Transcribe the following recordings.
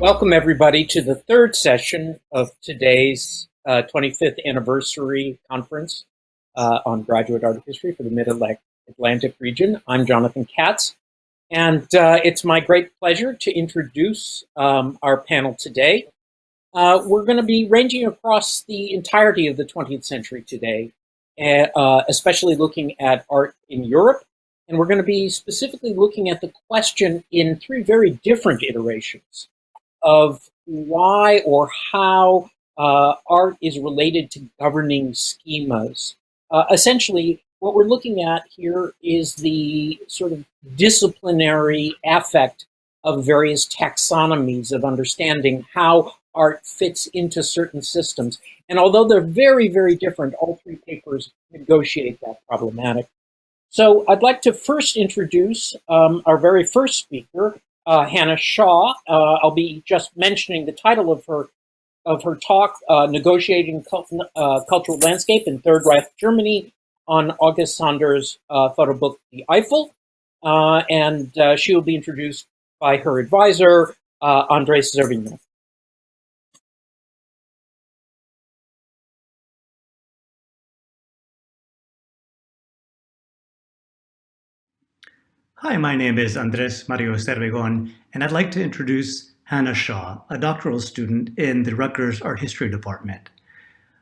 Welcome everybody to the third session of today's uh, 25th anniversary conference uh, on graduate art history for the Mid-Atlantic region. I'm Jonathan Katz, and uh, it's my great pleasure to introduce um, our panel today. Uh, we're going to be ranging across the entirety of the 20th century today, uh, especially looking at art in Europe, and we're going to be specifically looking at the question in three very different iterations of why or how uh, art is related to governing schemas. Uh, essentially, what we're looking at here is the sort of disciplinary affect of various taxonomies of understanding how art fits into certain systems. And although they're very, very different, all three papers negotiate that problematic. So I'd like to first introduce um, our very first speaker, uh, Hannah Shaw. Uh, I'll be just mentioning the title of her of her talk, uh, Negotiating Cult uh, Cultural Landscape in Third Reich Germany on August Sander's uh, photo book, The Eifel. Uh, and she will be introduced by her advisor, Andres Zervigón. Hi, my name is Andres Mario Zervigón, and I'd like to introduce Hannah Shaw, a doctoral student in the Rutgers Art History Department.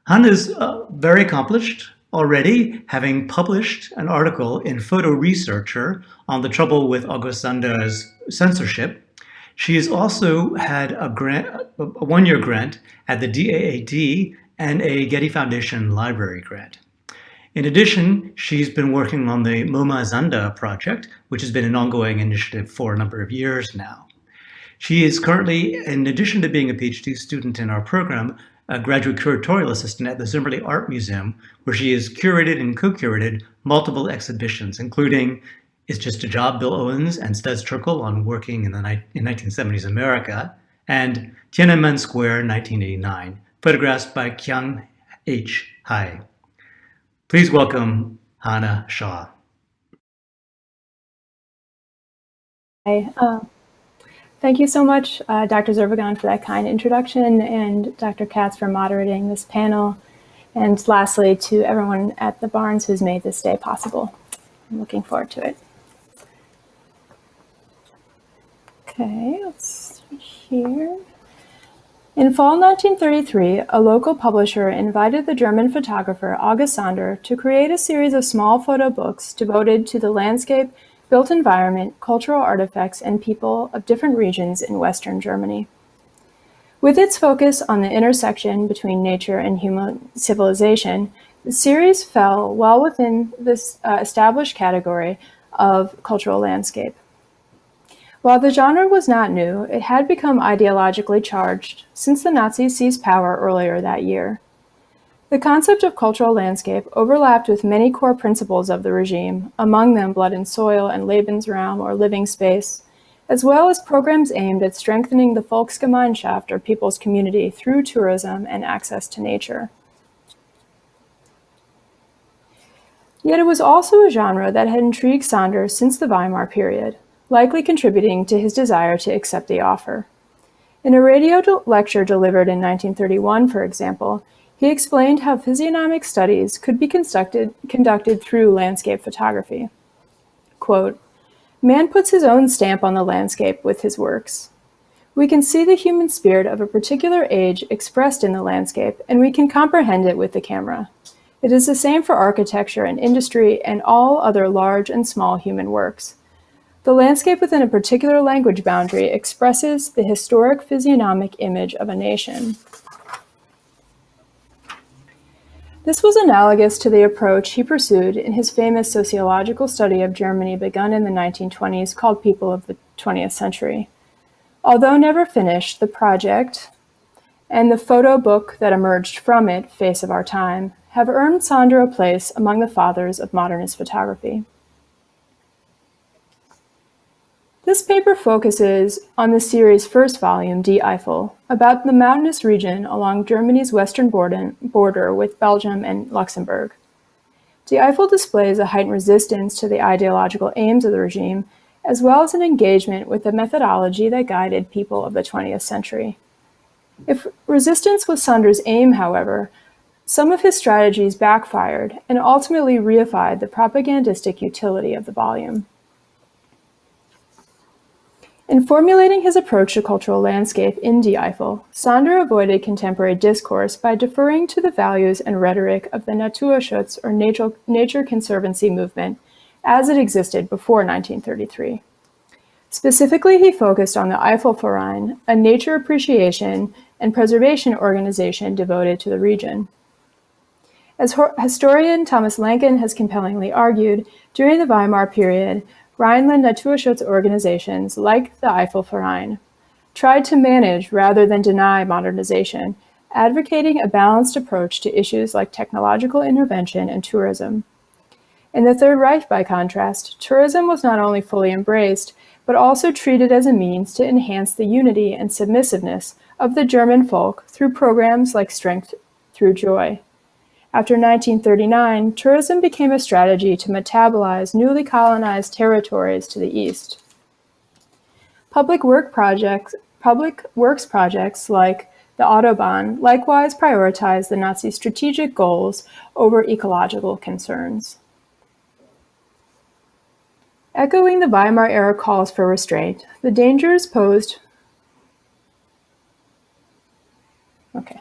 Hannah is uh, very accomplished already, having published an article in Photo Researcher on the trouble with August censorship. She has also had a grant, a one-year grant at the DAAD and a Getty Foundation library grant. In addition, she's been working on the MoMA Zanda project, which has been an ongoing initiative for a number of years now. She is currently, in addition to being a PhD student in our program, a graduate curatorial assistant at the Zimmerli Art Museum, where she has curated and co-curated multiple exhibitions, including It's Just a Job, Bill Owens and Studs Terkel on working in the in 1970s America, and Tiananmen Square 1989, photographs by Kyung H. Hai. Please welcome Hannah Shaw. Hi. Uh, thank you so much, uh, Dr. Zervigón, for that kind introduction, and Dr. Katz for moderating this panel. And lastly, to everyone at the Barnes who's made this day possible. I'm looking forward to it. Okay, let's see here. In fall 1933, a local publisher invited the German photographer August Sander to create a series of small photo books devoted to the landscape, built environment, cultural artifacts, and people of different regions in Western Germany. With its focus on the intersection between nature and human civilization, the series fell well within this uh, established category of cultural landscape. While the genre was not new, it had become ideologically charged since the Nazis seized power earlier that year. The concept of cultural landscape overlapped with many core principles of the regime, among them blood and soil and Lebensraum or living space, as well as programs aimed at strengthening the Volksgemeinschaft or people's community through tourism and access to nature. Yet it was also a genre that had intrigued Sander since the Weimar period likely contributing to his desire to accept the offer. In a radio lecture delivered in 1931, for example, he explained how physiognomic studies could be conducted, conducted through landscape photography. Quote, Man puts his own stamp on the landscape with his works. We can see the human spirit of a particular age expressed in the landscape, and we can comprehend it with the camera. It is the same for architecture and industry and all other large and small human works. The landscape within a particular language boundary expresses the historic physiognomic image of a nation. This was analogous to the approach he pursued in his famous sociological study of Germany begun in the 1920s called People of the 20th Century. Although never finished, the project and the photo book that emerged from it, Face of Our Time, have earned Sander a place among the fathers of modernist photography. This paper focuses on the series' first volume, Die Eifel, about the mountainous region along Germany's western border with Belgium and Luxembourg. Die Eifel displays a heightened resistance to the ideological aims of the regime, as well as an engagement with the methodology that guided people of the 20th century. If resistance was Sander's aim, however, some of his strategies backfired and ultimately reified the propagandistic utility of the volume. In formulating his approach to cultural landscape in Die Eifel, Sander avoided contemporary discourse by deferring to the values and rhetoric of the Naturschutz or Nature, nature Conservancy movement as it existed before 1933. Specifically, he focused on the Eifelverein, a nature appreciation and preservation organization devoted to the region. As historian Thomas Lekan has compellingly argued, during the Weimar period, Rhineland Naturschutz organizations, like the Eifelverein, tried to manage rather than deny modernization, advocating a balanced approach to issues like technological intervention and tourism. In the Third Reich, by contrast, tourism was not only fully embraced, but also treated as a means to enhance the unity and submissiveness of the German folk through programs like Strength Through Joy. After 1939, tourism became a strategy to metabolize newly colonized territories to the east. Public, work projects, public works projects like the Autobahn likewise prioritized the Nazi strategic goals over ecological concerns. Echoing the Weimar era calls for restraint, the dangers posed Okay.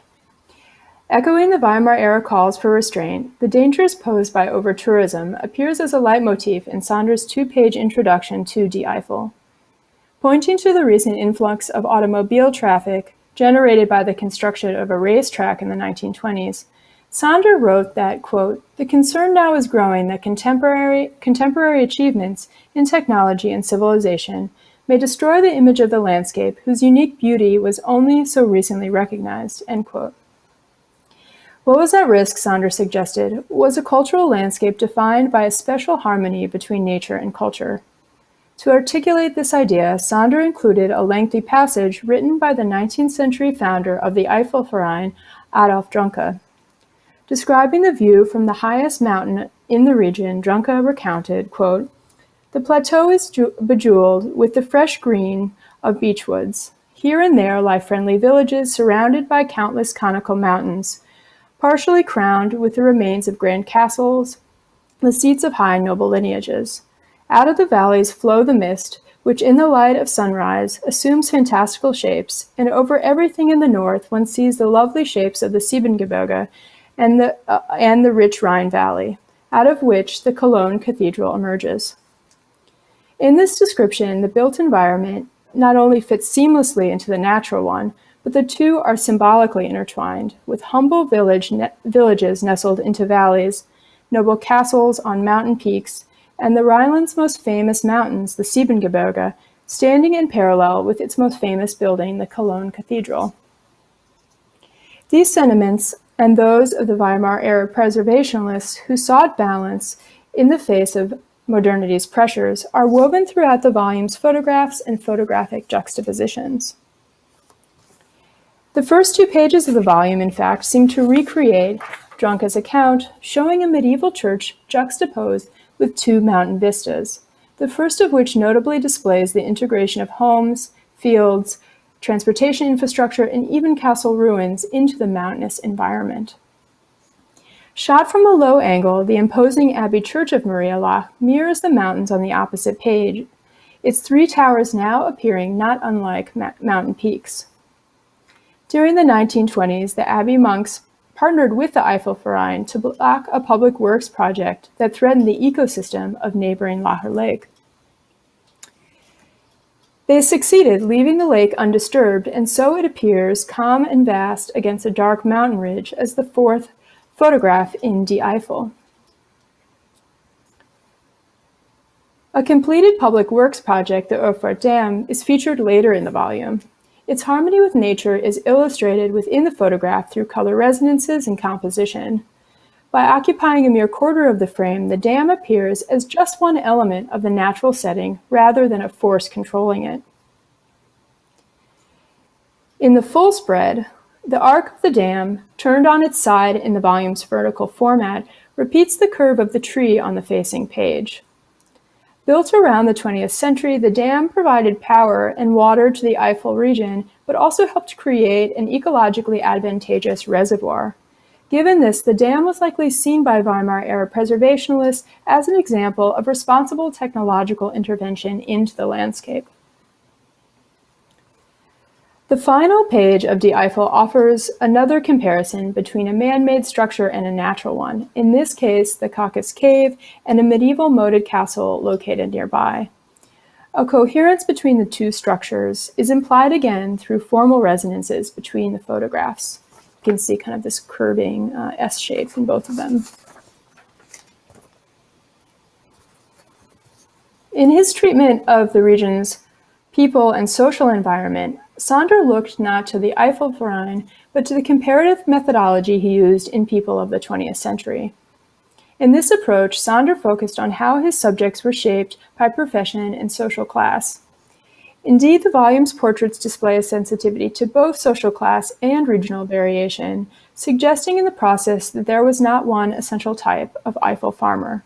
Echoing the Weimar-era calls for restraint, the dangers posed by over-tourism appears as a leitmotif in Sander's two-page introduction to Die Eifel. Pointing to the recent influx of automobile traffic generated by the construction of a racetrack in the 1920s, Sander wrote that, quote, the concern now is growing that contemporary, contemporary achievements in technology and civilization may destroy the image of the landscape whose unique beauty was only so recently recognized, end quote. What was at risk, Sander suggested, was a cultural landscape defined by a special harmony between nature and culture. To articulate this idea, Sander included a lengthy passage written by the 19th century founder of the Eifelverein, Adolf Dronke. Describing the view from the highest mountain in the region, Dronke recounted, quote, The plateau is bejeweled with the fresh green of beechwoods. Here and there lie friendly villages surrounded by countless conical mountains, partially crowned with the remains of grand castles, the seats of high noble lineages. Out of the valleys flow the mist, which in the light of sunrise assumes fantastical shapes, and over everything in the north one sees the lovely shapes of the Siebengebirge and the, uh, and the rich Rhine Valley, out of which the Cologne Cathedral emerges. In this description, the built environment not only fits seamlessly into the natural one, but the two are symbolically intertwined, with humble village ne villages nestled into valleys, noble castles on mountain peaks, and the Rhineland's most famous mountains, the Siebengebirge, standing in parallel with its most famous building, the Cologne Cathedral. These sentiments, and those of the Weimar-era preservationists who sought balance in the face of modernity's pressures, are woven throughout the volume's photographs and photographic juxtapositions. The first two pages of the volume, in fact, seem to recreate Dronke's account, showing a medieval church juxtaposed with two mountain vistas, the first of which notably displays the integration of homes, fields, transportation infrastructure, and even castle ruins into the mountainous environment. Shot from a low angle, the imposing Abbey Church of Maria Laach mirrors the mountains on the opposite page, its three towers now appearing not unlike mountain peaks. During the 1920s, the Abbey monks partnered with the Eifel Eifelverein to block a public works project that threatened the ecosystem of neighboring Laacher Lake. They succeeded, leaving the lake undisturbed, and so it appears calm and vast against a dark mountain ridge as the fourth photograph in Die Eifel. A completed public works project, the Urft Dam, is featured later in the volume. Its harmony with nature is illustrated within the photograph through color resonances and composition. By occupying a mere quarter of the frame, the dam appears as just one element of the natural setting rather than a force controlling it. In the full spread, the arc of the dam, turned on its side in the volume's vertical format, repeats the curve of the tree on the facing page. Built around the 20th century, the dam provided power and water to the Eifel region, but also helped create an ecologically advantageous reservoir. Given this, the dam was likely seen by Weimar-era preservationists as an example of responsible technological intervention into the landscape. The final page of Die Eifel offers another comparison between a man-made structure and a natural one, in this case the Kakus Cave and a medieval moated castle located nearby. A coherence between the two structures is implied again through formal resonances between the photographs. You can see kind of this curving uh, S shape in both of them. In his treatment of the region's people and social environment, Sander looked not to the Eifelverein, but to the comparative methodology he used in people of the 20th century. In this approach, Sander focused on how his subjects were shaped by profession and social class. Indeed, the volume's portraits display a sensitivity to both social class and regional variation, suggesting in the process that there was not one essential type of Eifel farmer.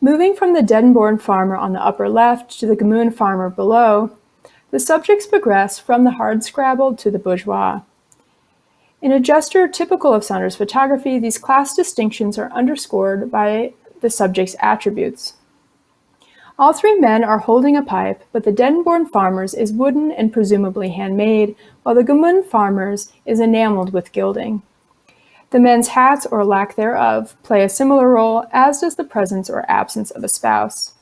Moving from the Dedenborn farmer on the upper left to the Gmünd farmer below, the subjects progress from the hardscrabble to the bourgeois. In a gesture typical of Sander's photography, these class distinctions are underscored by the subject's attributes. All three men are holding a pipe, but the Dedenborn farmer's is wooden and presumably handmade, while the Gmünd farmer's is enameled with gilding. The men's hats, or lack thereof, play a similar role, as does the presence or absence of a spouse.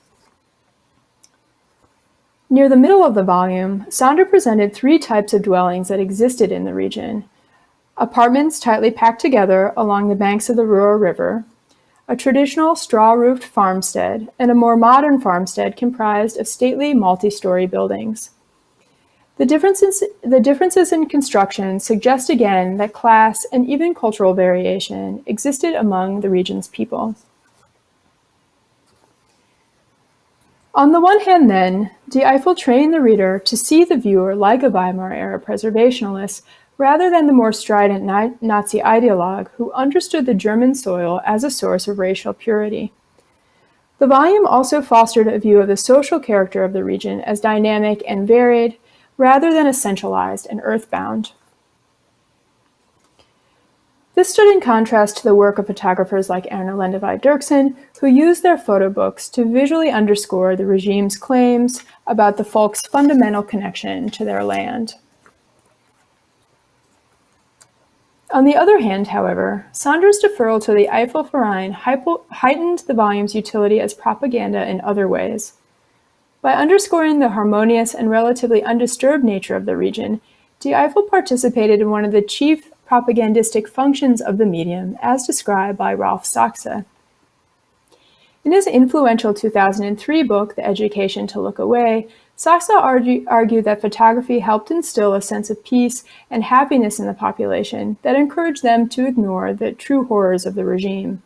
Near the middle of the volume, Sander presented three types of dwellings that existed in the region. Apartments tightly packed together along the banks of the Rur River, a traditional straw-roofed farmstead, and a more modern farmstead comprised of stately multi-story buildings. The differences, the differences in construction suggest again that class and even cultural variation existed among the region's people. On the one hand then, Die Eifel trained the reader to see the viewer like a Weimar-era preservationalist rather than the more strident Nazi ideologue who understood the German soil as a source of racial purity. The volume also fostered a view of the social character of the region as dynamic and varied, rather than essentialized and earthbound. This stood in contrast to the work of photographers like Erna Lendvai-Dircksen, who used their photo books to visually underscore the regime's claims about the folk's fundamental connection to their land. On the other hand, however, Sander's deferral to the Eifelverein heightened the volume's utility as propaganda in other ways. By underscoring the harmonious and relatively undisturbed nature of the region, Die Eifel participated in one of the chief propagandistic functions of the medium as described by Rolf Sachsse. In his influential 2003 book, The Education to Look Away, Sachsse argue, argued that photography helped instill a sense of peace and happiness in the population that encouraged them to ignore the true horrors of the regime.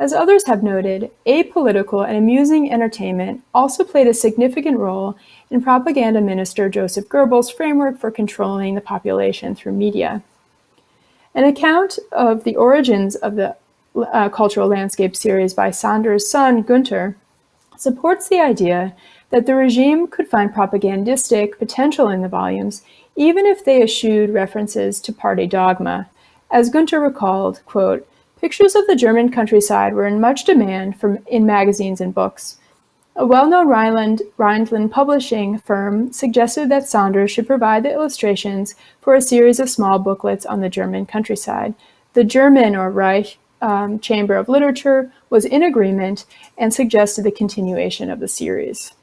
As others have noted, apolitical and amusing entertainment also played a significant role in propaganda minister Joseph Goebbels' framework for controlling the population through media. An account of the origins of the uh, cultural landscape series by Sander's son, Gunter, supports the idea that the regime could find propagandistic potential in the volumes, even if they eschewed references to party dogma. As Gunter recalled, quote, pictures of the German countryside were in much demand from, in magazines and books. A well-known Rhineland, Rhineland publishing firm suggested that Saunders should provide the illustrations for a series of small booklets on the German countryside. The German, or Reich, um, Chamber of Literature was in agreement and suggested the continuation of the series.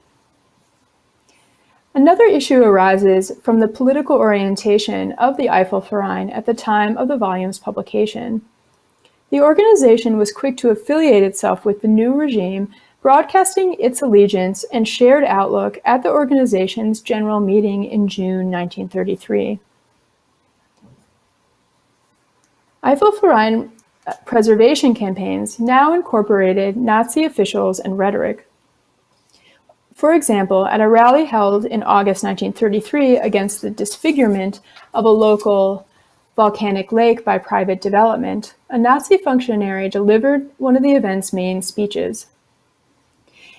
Another issue arises from the political orientation of the Eifelverein at the time of the volume's publication. The organization was quick to affiliate itself with the new regime broadcasting its allegiance and shared outlook at the organization's general meeting in June 1933. Eifelverein uh, preservation campaigns now incorporated Nazi officials and rhetoric. For example, at a rally held in August 1933 against the disfigurement of a local volcanic lake by private development, a Nazi functionary delivered one of the event's main speeches.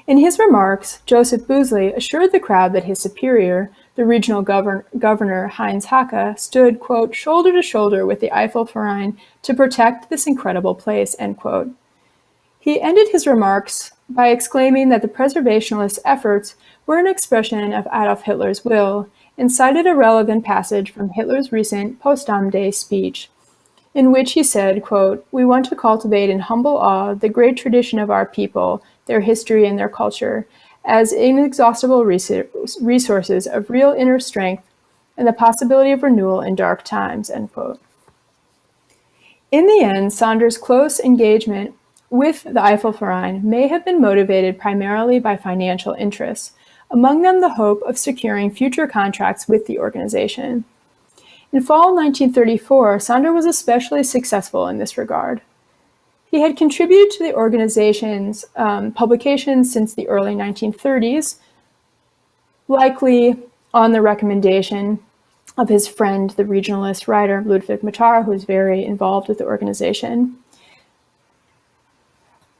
In his remarks, Joseph Boozley assured the crowd that his superior, the regional govern governor Heinz Haake, stood, quote, shoulder to shoulder with the Eifel-Verein to protect this incredible place, end quote. He ended his remarks by exclaiming that the preservationist efforts were an expression of Adolf Hitler's will and cited a relevant passage from Hitler's recent Potsdam Day speech, in which he said, quote, we want to cultivate in humble awe the great tradition of our people, their history and their culture, as inexhaustible resources of real inner strength and the possibility of renewal in dark times, end quote. In the end, Saunders' close engagement with the Eifel-Verein may have been motivated primarily by financial interests, among them the hope of securing future contracts with the organization. In fall 1934, Sanders was especially successful in this regard. He had contributed to the organization's um, publications since the early 1930s, likely on the recommendation of his friend, the regionalist writer Ludwig Mathar, who was very involved with the organization.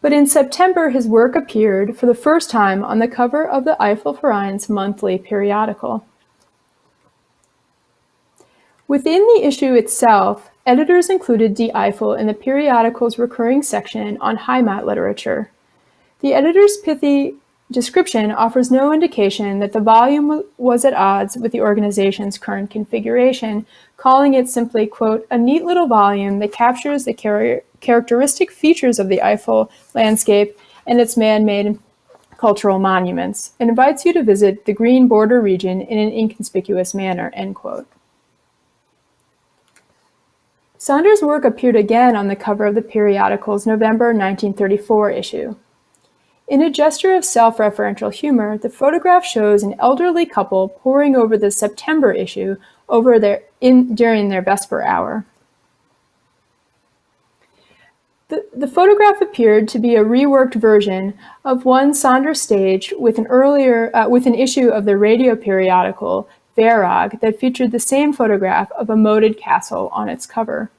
But in September, his work appeared for the first time on the cover of the Eifel-Verein's monthly periodical. Within the issue itself, editors included Die Eifel in the periodical's recurring section on Heimat literature. The editor's pithy description offers no indication that the volume was at odds with the organization's current configuration, calling it simply, quote, a neat little volume that captures the char characteristic features of the Eifel landscape and its man-made cultural monuments, and invites you to visit the green border region in an inconspicuous manner, end quote. Sanders' work appeared again on the cover of the periodical's November 1934 issue. In a gesture of self-referential humor, the photograph shows an elderly couple poring over the September issue over their in, during their Vesper hour. The, the photograph appeared to be a reworked version of one Sanders staged with an earlier uh, with an issue of the radio periodical Werag that featured the same photograph of a moated castle on its cover.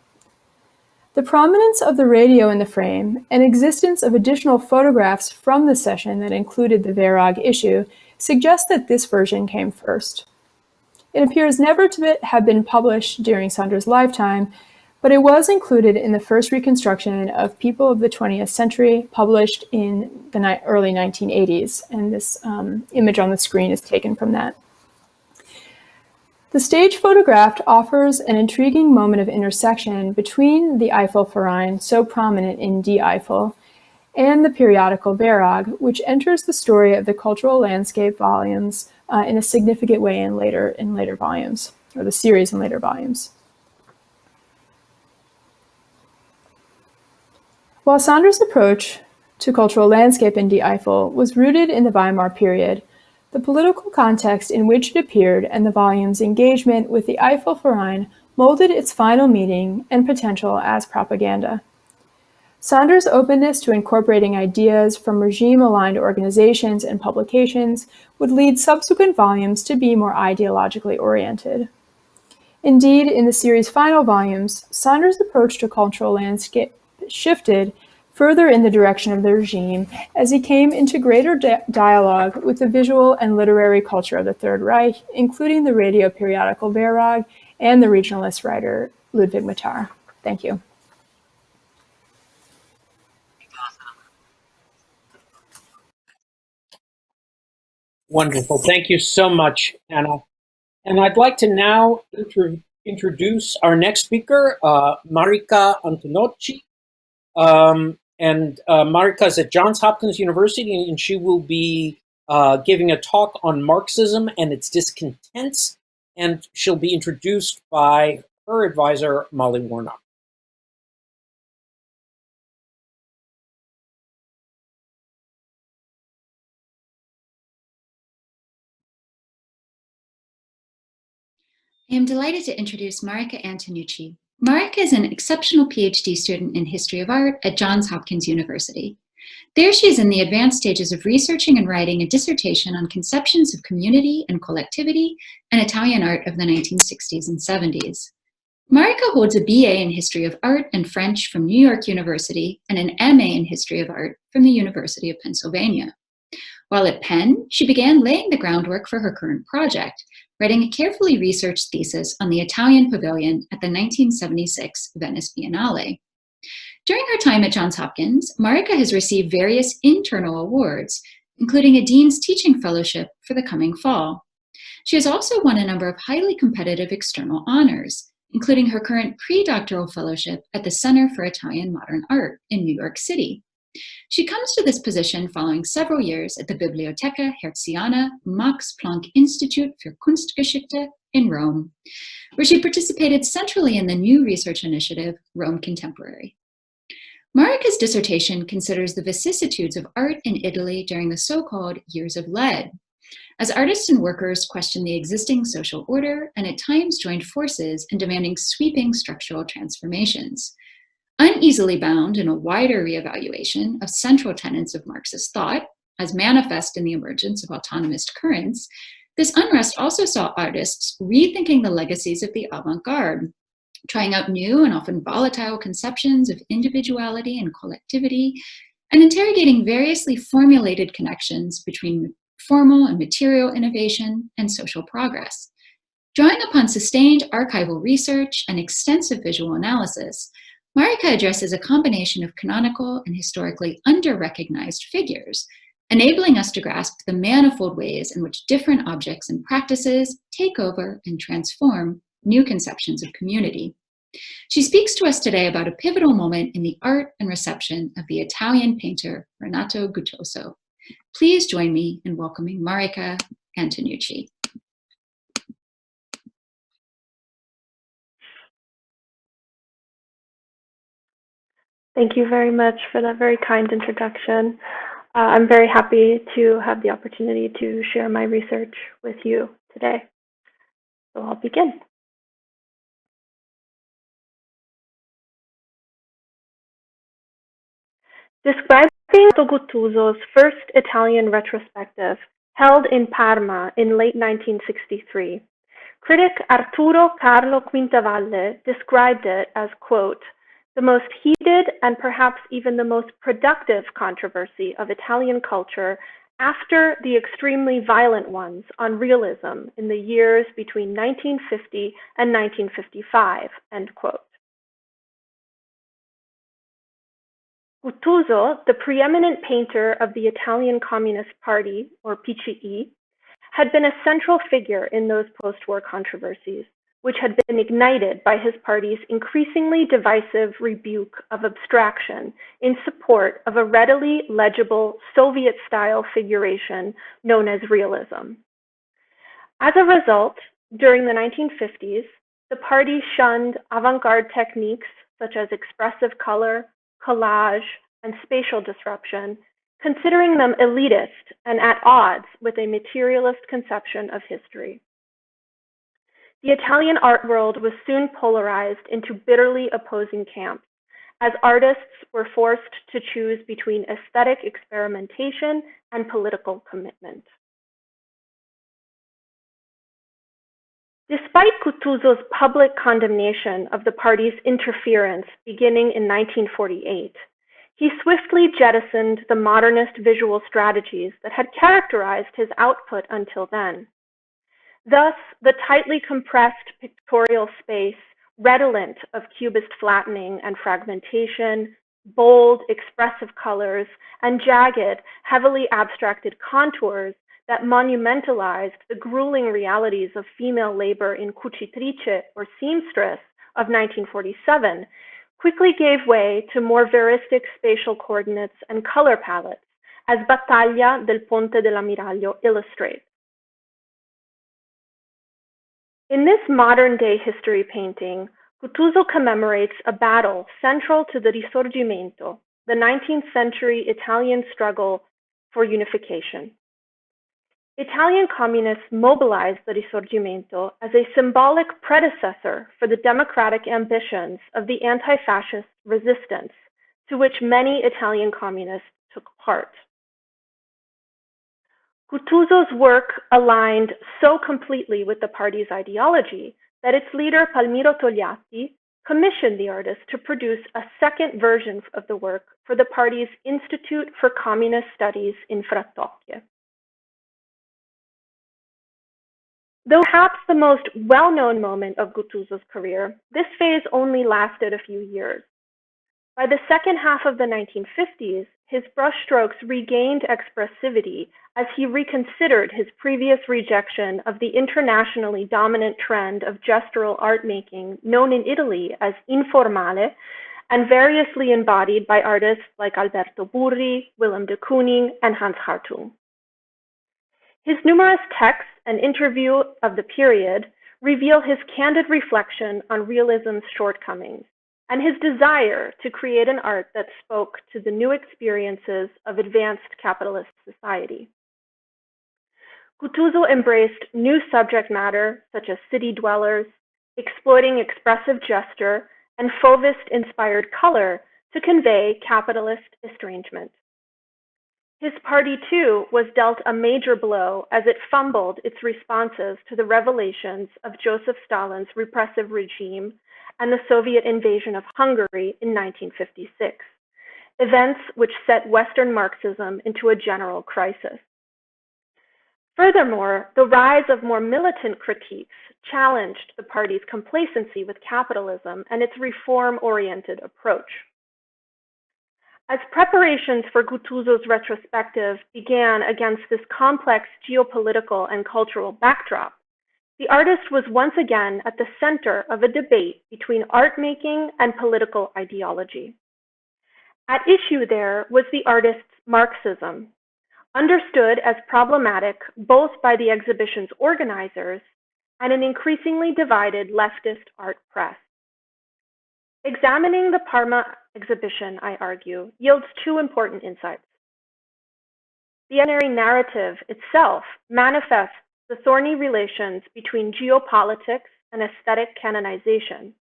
The prominence of the radio in the frame and existence of additional photographs from the session that included the Werag issue suggest that this version came first. It appears never to have been published during Sanders' lifetime, but it was included in the first reconstruction of People of the 20th Century published in the early 1980s, and this um, image on the screen is taken from that. The stage photographed offers an intriguing moment of intersection between the Eifel-Verein, so prominent in Die Eifel, and the periodical Werag, which enters the story of the cultural landscape volumes uh, in a significant way in later, in later volumes, or the series in later volumes. While Sanders' approach to cultural landscape in Die Eifel was rooted in the Weimar period, the political context in which it appeared and the volume's engagement with the Eifel-Verein molded its final meaning and potential as propaganda. Sanders' openness to incorporating ideas from regime-aligned organizations and publications would lead subsequent volumes to be more ideologically oriented. Indeed, in the series' final volumes, Sanders' approach to cultural landscape shifted further in the direction of the regime as he came into greater di dialogue with the visual and literary culture of the Third Reich, including the radio periodical Werag and the regionalist writer Ludwig Mathar. Thank you. Wonderful. Thank you so much, Anna. And I'd like to now introduce our next speaker, uh, Marika Antonucci. Um, and uh, Marika is at Johns Hopkins University, and she will be uh, giving a talk on Marxism and its discontents, and she'll be introduced by her advisor, Molly Warnock. I am delighted to introduce Marika Antonucci, Marika is an exceptional PhD student in history of art at Johns Hopkins University. There she is in the advanced stages of researching and writing a dissertation on conceptions of community and collectivity and Italian art of the 1960s and 70s. Marika holds a BA in History of Art and French from New York University and an MA in History of Art from the University of Pennsylvania. While at Penn, she began laying the groundwork for her current project, writing a carefully researched thesis on the Italian pavilion at the 1976 Venice Biennale. During her time at Johns Hopkins, Marika has received various internal awards, including a Dean's Teaching Fellowship for the coming fall. She has also won a number of highly competitive external honors, including her current pre-doctoral fellowship at the Center for Italian Modern Art in New York City. She comes to this position following several years at the Bibliotheca Hertziana Max Planck Institute für Kunstgeschichte in Rome, where she participated centrally in the new research initiative, Rome Contemporary. Marika's dissertation considers the vicissitudes of art in Italy during the so-called Years of Lead, as artists and workers questioned the existing social order and at times joined forces in demanding sweeping structural transformations. Uneasily bound in a wider reevaluation of central tenets of Marxist thought, as manifest in the emergence of autonomist currents, this unrest also saw artists rethinking the legacies of the avant-garde, trying out new and often volatile conceptions of individuality and collectivity, and interrogating variously formulated connections between formal and material innovation and social progress. Drawing upon sustained archival research and extensive visual analysis, Marika addresses a combination of canonical and historically under-recognized figures, enabling us to grasp the manifold ways in which different objects and practices take over and transform new conceptions of community. She speaks to us today about a pivotal moment in the art and reception of the Italian painter Renato Guttuso. Please join me in welcoming Marika Antonucci. Thank you very much for that very kind introduction. Uh, I'm very happy to have the opportunity to share my research with you today. So I'll begin. Describing Guttuso's first Italian retrospective, held in Parma in late 1963, critic Arturo Carlo Quintavalle described it as, quote, the most heated and perhaps even the most productive controversy of Italian culture after the extremely violent ones on realism in the years between 1950 and 1955, end quote. Guttuso, the preeminent painter of the Italian Communist Party, or PCI, had been a central figure in those post-war controversies, which had been ignited by his party's increasingly divisive rebuke of abstraction in support of a readily legible Soviet-style figuration known as realism. As a result, during the 1950s, the party shunned avant-garde techniques such as expressive color, collage, and spatial disruption, considering them elitist and at odds with a materialist conception of history. The Italian art world was soon polarized into bitterly opposing camps, as artists were forced to choose between aesthetic experimentation and political commitment. Despite Guttuso's public condemnation of the party's interference beginning in 1948, he swiftly jettisoned the modernist visual strategies that had characterized his output until then. Thus, the tightly compressed pictorial space, redolent of cubist flattening and fragmentation, bold, expressive colors, and jagged, heavily abstracted contours that monumentalized the grueling realities of female labor in cucitrice or seamstress of 1947 quickly gave way to more veristic spatial coordinates and color palettes, as Battaglia del Ponte dell'Ammiraglio illustrates. In this modern-day history painting, Guttuso commemorates a battle central to the Risorgimento, the 19th century Italian struggle for unification. Italian communists mobilized the Risorgimento as a symbolic predecessor for the democratic ambitions of the anti-fascist resistance to which many Italian communists took part. Guttuso's work aligned so completely with the party's ideology that its leader, Palmiro Togliatti, commissioned the artist to produce a second version of the work for the party's Institute for Communist Studies in Frattocchie. Though perhaps the most well-known moment of Guttuso's career, this phase only lasted a few years. By the second half of the 1950s, his brushstrokes regained expressivity as he reconsidered his previous rejection of the internationally dominant trend of gestural art making known in Italy as informale and variously embodied by artists like Alberto Burri, Willem de Kooning, and Hans Hartung. His numerous texts and interview of the period reveal his candid reflection on realism's shortcomings and his desire to create an art that spoke to the new experiences of advanced capitalist society. Guttuso embraced new subject matter such as city dwellers, exploiting expressive gesture and Fauvist-inspired color to convey capitalist estrangement. His party, too, was dealt a major blow as it fumbled its responses to the revelations of Joseph Stalin's repressive regime and the Soviet invasion of Hungary in 1956, events which set Western Marxism into a general crisis. Furthermore, the rise of more militant critiques challenged the party's complacency with capitalism and its reform-oriented approach. As preparations for Guttuso's retrospective began against this complex geopolitical and cultural backdrop, the artist was once again at the center of a debate between art making and political ideology. At issue there was the artist's Marxism, understood as problematic both by the exhibition's organizers and an increasingly divided leftist art press. Examining the Parma exhibition, I argue, yields two important insights. The narrative itself manifests the thorny relations between geopolitics and aesthetic canonization,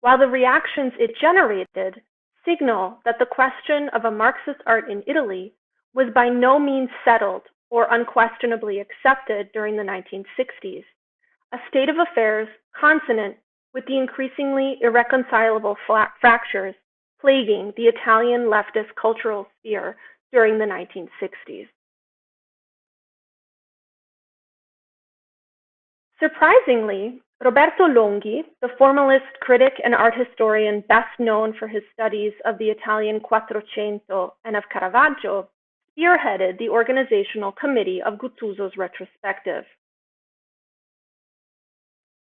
while the reactions it generated signal that the question of a Marxist art in Italy was by no means settled or unquestionably accepted during the 1960s, a state of affairs consonant with the increasingly irreconcilable fractures plaguing the Italian leftist cultural sphere during the 1960s. Surprisingly, Roberto Longhi, the formalist critic and art historian best known for his studies of the Italian Quattrocento and of Caravaggio, spearheaded the organizational committee of Guttuso's retrospective.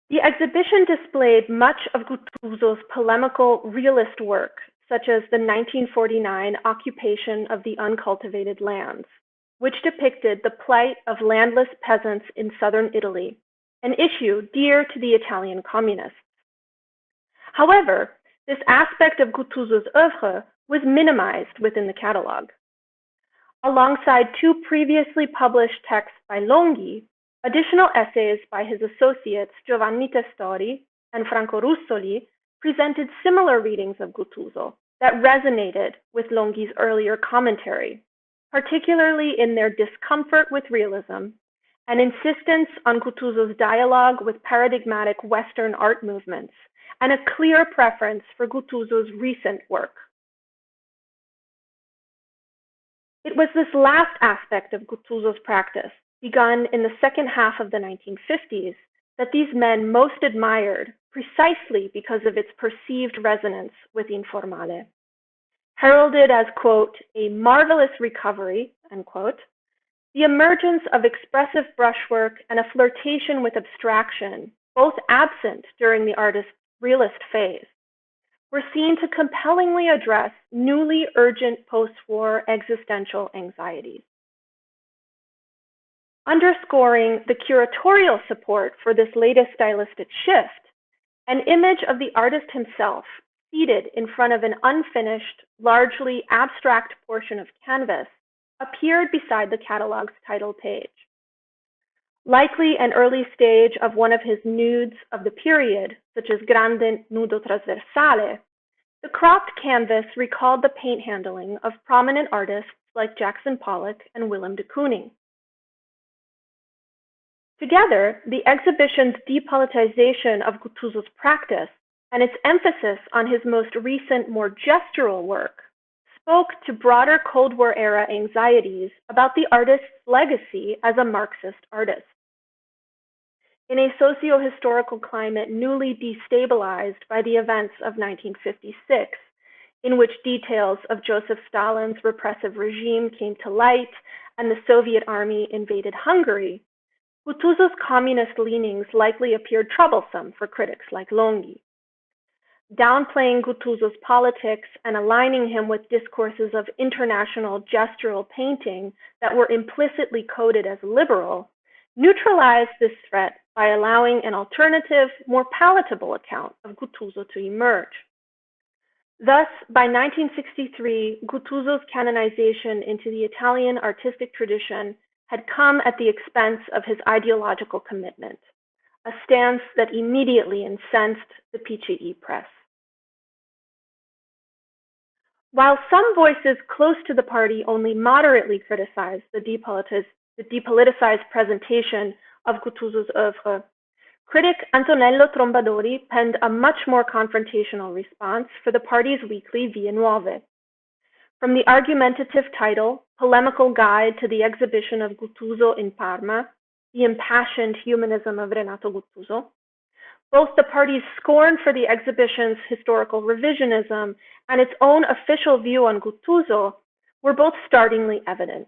The exhibition displayed much of Guttuso's polemical realist work, such as the 1949 occupation of the uncultivated lands, which depicted the plight of landless peasants in southern Italy an issue dear to the Italian communists. However, this aspect of Guttuso's oeuvre was minimized within the catalogue. Alongside two previously published texts by Longhi, additional essays by his associates Giovanni Testori and Franco Russoli presented similar readings of Guttuso that resonated with Longhi's earlier commentary, particularly in their discomfort with realism an insistence on Guttuso's dialogue with paradigmatic Western art movements, and a clear preference for Guttuso's recent work. It was this last aspect of Guttuso's practice, begun in the second half of the 1950s, that these men most admired precisely because of its perceived resonance with informale. Heralded as, quote, a marvelous recovery, unquote, the emergence of expressive brushwork and a flirtation with abstraction, both absent during the artist's realist phase, were seen to compellingly address newly urgent post-war existential anxieties. Underscoring the curatorial support for this latest stylistic shift, an image of the artist himself seated in front of an unfinished, largely abstract portion of canvas appeared beside the catalog's title page. Likely an early stage of one of his nudes of the period, such as Grande Nudo Trasversale, the cropped canvas recalled the paint handling of prominent artists like Jackson Pollock and Willem de Kooning. Together, the exhibition's depolitization of Guttuso's practice and its emphasis on his most recent, more gestural work spoke to broader Cold War era anxieties about the artist's legacy as a Marxist artist. in a socio-historical climate newly destabilized by the events of 1956, in which details of Joseph Stalin's repressive regime came to light and the Soviet army invaded Hungary, Guttuso's communist leanings likely appeared troublesome for critics like Longhi. Downplaying Guttuso's politics and aligning him with discourses of international gestural painting that were implicitly coded as liberal neutralized this threat by allowing an alternative, more palatable account of Guttuso to emerge. Thus, by 1963, Guttuso's canonization into the Italian artistic tradition had come at the expense of his ideological commitment, a stance that immediately incensed the PCI press. While some voices close to the party only moderately criticized the, depoliticized presentation of Guttuso's oeuvre, critic Antonello Trombadori penned a much more confrontational response for the party's weekly Vie Nuove. From the argumentative title, Polemical Guide to the Exhibition of Guttuso in Parma, The Impassioned Humanism of Renato Guttuso, both the party's scorn for the exhibition's historical revisionism and its own official view on Guttuso were both startlingly evident.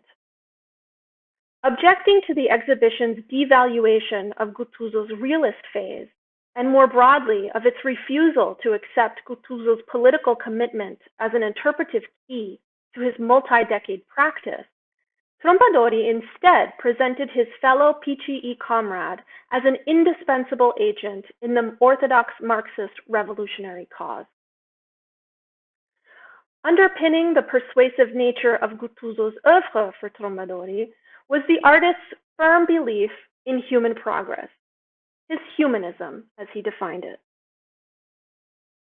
Objecting to the exhibition's devaluation of Guttuso's realist phase, and more broadly of its refusal to accept Guttuso's political commitment as an interpretive key to his multi-decade practice, Trombadori instead presented his fellow PCI comrade as an indispensable agent in the orthodox Marxist revolutionary cause. Underpinning the persuasive nature of Guttuso's oeuvre for Trombadori was the artist's firm belief in human progress, his humanism, as he defined it.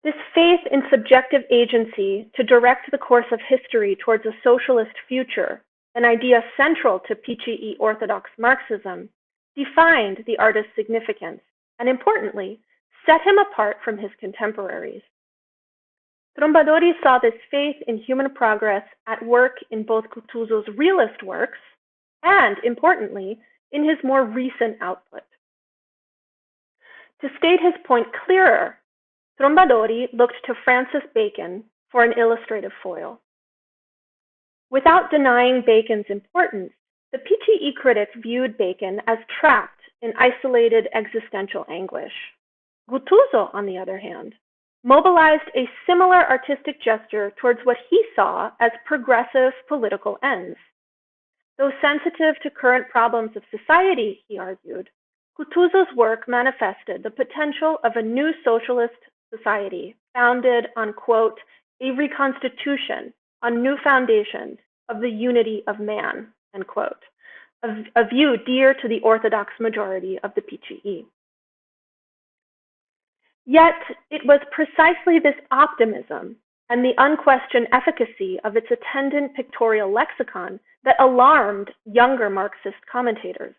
This faith in subjective agency to direct the course of history towards a socialist future, an idea central to PCI Orthodox Marxism, defined the artist's significance and, importantly, set him apart from his contemporaries. Trombadori saw this faith in human progress at work in both Guttuso's realist works and, importantly, in his more recent output. To state his point clearer, Trombadori looked to Francis Bacon for an illustrative foil. Without denying Bacon's importance, the PCI critics viewed Bacon as trapped in isolated existential anguish. Guttuso, on the other hand, mobilized a similar artistic gesture towards what he saw as progressive political ends. Though sensitive to current problems of society, he argued, Guttuso's work manifested the potential of a new socialist society founded on, quote, a reconstitution on new foundations of the unity of man, end quote, a, view dear to the orthodox majority of the PCI. Yet it was precisely this optimism and the unquestioned efficacy of its attendant pictorial lexicon that alarmed younger Marxist commentators.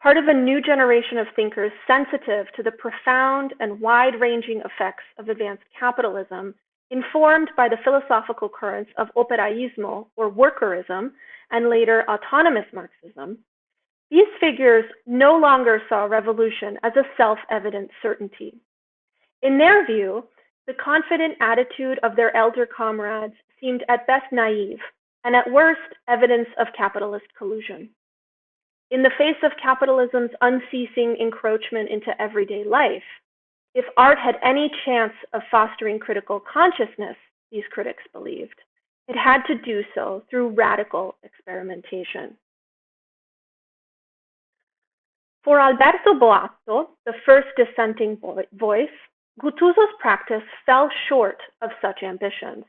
Part of a new generation of thinkers sensitive to the profound and wide-ranging effects of advanced capitalism, informed by the philosophical currents of operaismo or workerism and later autonomous Marxism, these figures no longer saw revolution as a self-evident certainty. In their view, the confident attitude of their elder comrades seemed at best naive and at worst evidence of capitalist collusion. In the face of capitalism's unceasing encroachment into everyday life, if art had any chance of fostering critical consciousness, these critics believed, it had to do so through radical experimentation. For Alberto Boato, the first dissenting voice, Guttuso's practice fell short of such ambitions.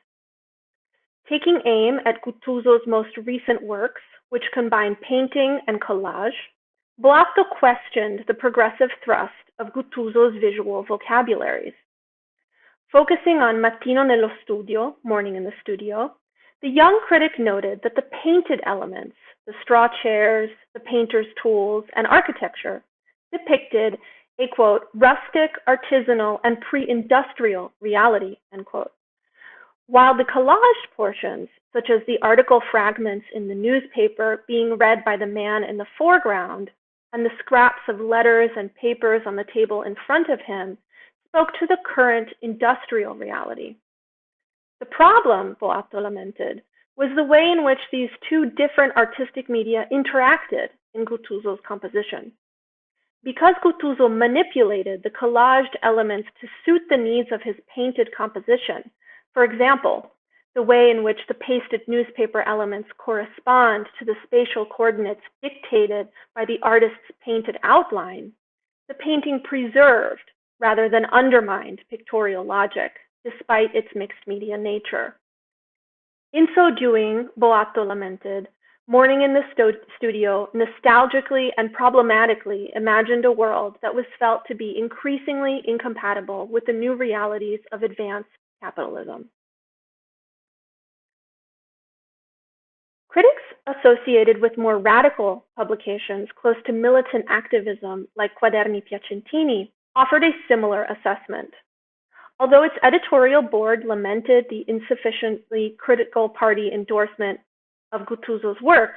Taking aim at Guttuso's most recent works, which combine painting and collage, Boato questioned the progressive thrust of Guttuso's visual vocabularies. Focusing on Mattino nello studio, morning in the studio, the young critic noted that the painted elements, the straw chairs, the painter's tools, and architecture depicted a quote, rustic, artisanal, and pre-industrial reality, end quote. While the collaged portions, such as the article fragments in the newspaper being read by the man in the foreground, and the scraps of letters and papers on the table in front of him spoke to the current industrial reality. The problem, Boato lamented, was the way in which these two different artistic media interacted in Guttuso's composition. Because Guttuso manipulated the collaged elements to suit the needs of his painted composition, for example, the way in which the pasted newspaper elements correspond to the spatial coordinates dictated by the artist's painted outline, the painting preserved rather than undermined pictorial logic, despite its mixed media nature. In so doing, Boato lamented, Morning in the sto- studio nostalgically and problematically imagined a world that was felt to be increasingly incompatible with the new realities of advanced capitalism. Critics associated with more radical publications close to militant activism, like Quaderni Piacentini, offered a similar assessment. Although its editorial board lamented the insufficiently critical party endorsement of Guttuso's work,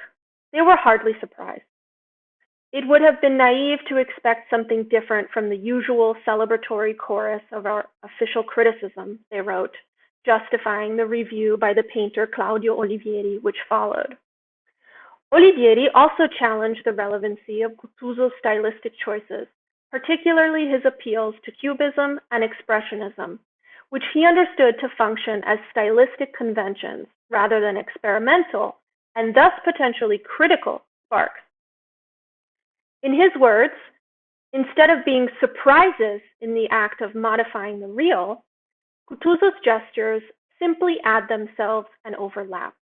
they were hardly surprised. It would have been naive to expect something different from the usual celebratory chorus of our official criticism, they wrote, justifying the review by the painter Claudio Olivieri, which followed. Olivieri also challenged the relevancy of Guttuso's stylistic choices, particularly his appeals to Cubism and Expressionism, which he understood to function as stylistic conventions rather than experimental and thus potentially critical sparks. In his words, instead of being surprises in the act of modifying the real, Guttuso's gestures simply add themselves and overlap.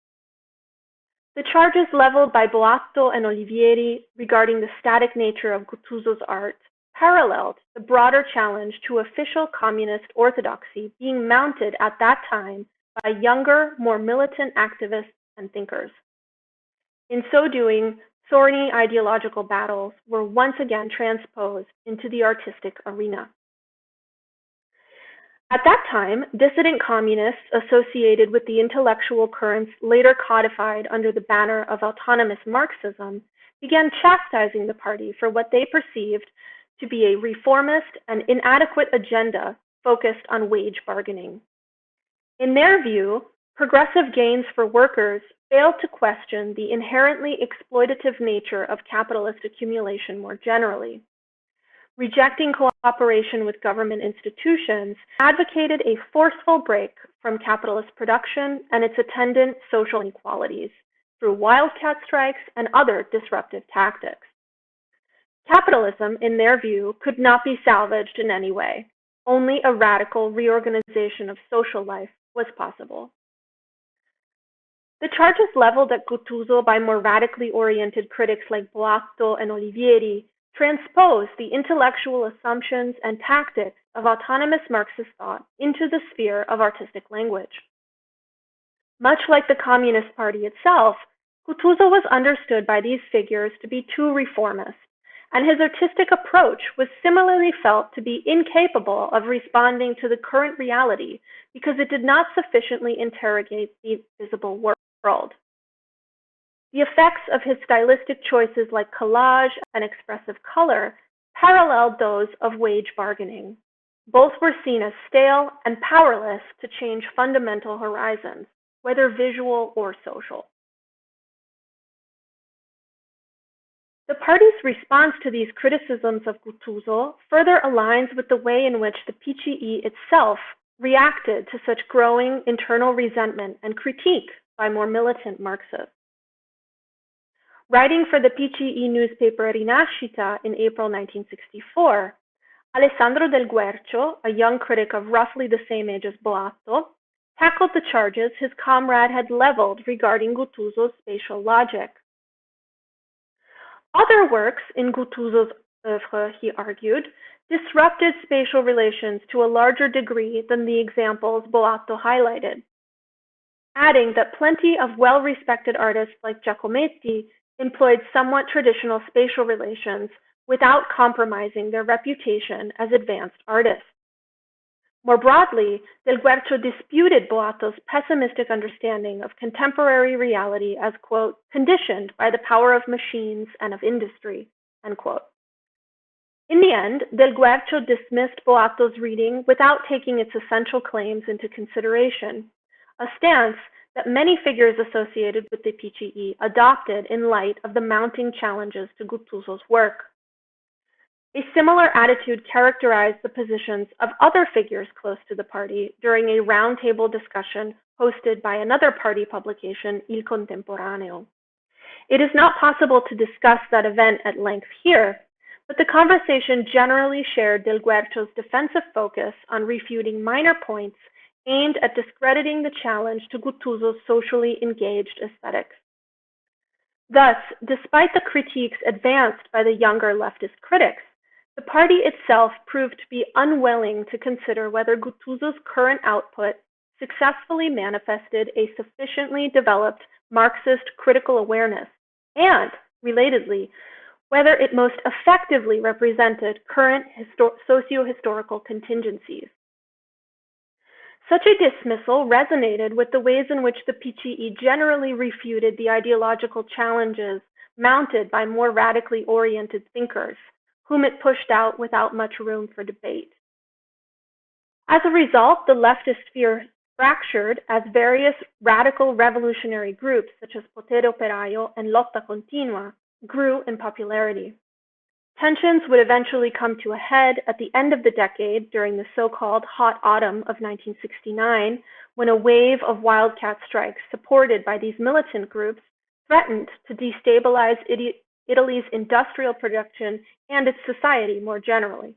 The charges leveled by Boato and Olivieri regarding the static nature of Guttuso's art paralleled the broader challenge to official communist orthodoxy being mounted at that time by younger, more militant activists and thinkers. In so doing, thorny ideological battles were once again transposed into the artistic arena. At that time, dissident communists associated with the intellectual currents later codified under the banner of autonomous Marxism began chastising the party for what they perceived to be a reformist and inadequate agenda focused on wage bargaining. In their view, progressive gains for workers failed to question the inherently exploitative nature of capitalist accumulation more generally. Rejecting cooperation with government institutions advocated a forceful break from capitalist production and its attendant social inequalities through wildcat strikes and other disruptive tactics. Capitalism, in their view, could not be salvaged in any way. Only a radical reorganization of social life was possible. The charges leveled at Guttuso by more radically oriented critics like Boato and Olivieri transpose the intellectual assumptions and tactics of autonomous Marxist thought into the sphere of artistic language. Much like the Communist Party itself, Guttuso was understood by these figures to be too reformist, and his artistic approach was similarly felt to be incapable of responding to the current reality because it did not sufficiently interrogate the visible world. The effects of his stylistic choices like collage and expressive color paralleled those of wage bargaining. Both were seen as stale and powerless to change fundamental horizons, whether visual or social. The party's response to these criticisms of Guttuso further aligns with the way in which the PCI itself reacted to such growing internal resentment and critique by more militant Marxists. Writing for the PCI newspaper Rinascita in April 1964, Alessandro Del Guercio, a young critic of roughly the same age as Boato, tackled the charges his comrade had leveled regarding Guttuso's spatial logic. Other works in Guttuso's oeuvre, he argued, disrupted spatial relations to a larger degree than the examples Boato highlighted, adding that plenty of well-respected artists like Giacometti employed somewhat traditional spatial relations without compromising their reputation as advanced artists. More broadly, Del Guercio disputed Boato's pessimistic understanding of contemporary reality as, quote, conditioned by the power of machines and of industry, end quote. In the end, Del Guercio dismissed Boato's reading without taking its essential claims into consideration, a stance that many figures associated with the PCI adopted in light of the mounting challenges to Guttuso's work. A similar attitude characterized the positions of other figures close to the party during a roundtable discussion hosted by another party publication, Il Contemporaneo. It is not possible to discuss that event at length here, but the conversation generally shared Del Guercio's defensive focus on refuting minor points aimed at discrediting the challenge to Guttuso's socially engaged aesthetics. Thus, despite the critiques advanced by the younger leftist critics, the party itself proved to be unwilling to consider whether Guttuso's current output successfully manifested a sufficiently developed Marxist critical awareness and, relatedly, whether it most effectively represented current socio-historical contingencies. Such a dismissal resonated with the ways in which the PCI generally refuted the ideological challenges mounted by more radically oriented thinkers, whom it pushed out without much room for debate. As a result, the leftist sphere fractured as various radical revolutionary groups such as Potere Operaio and Lotta Continua grew in popularity. Tensions would eventually come to a head at the end of the decade during the so-called Hot Autumn of 1969, when a wave of wildcat strikes supported by these militant groups threatened to destabilize Italy's industrial production and its society more generally.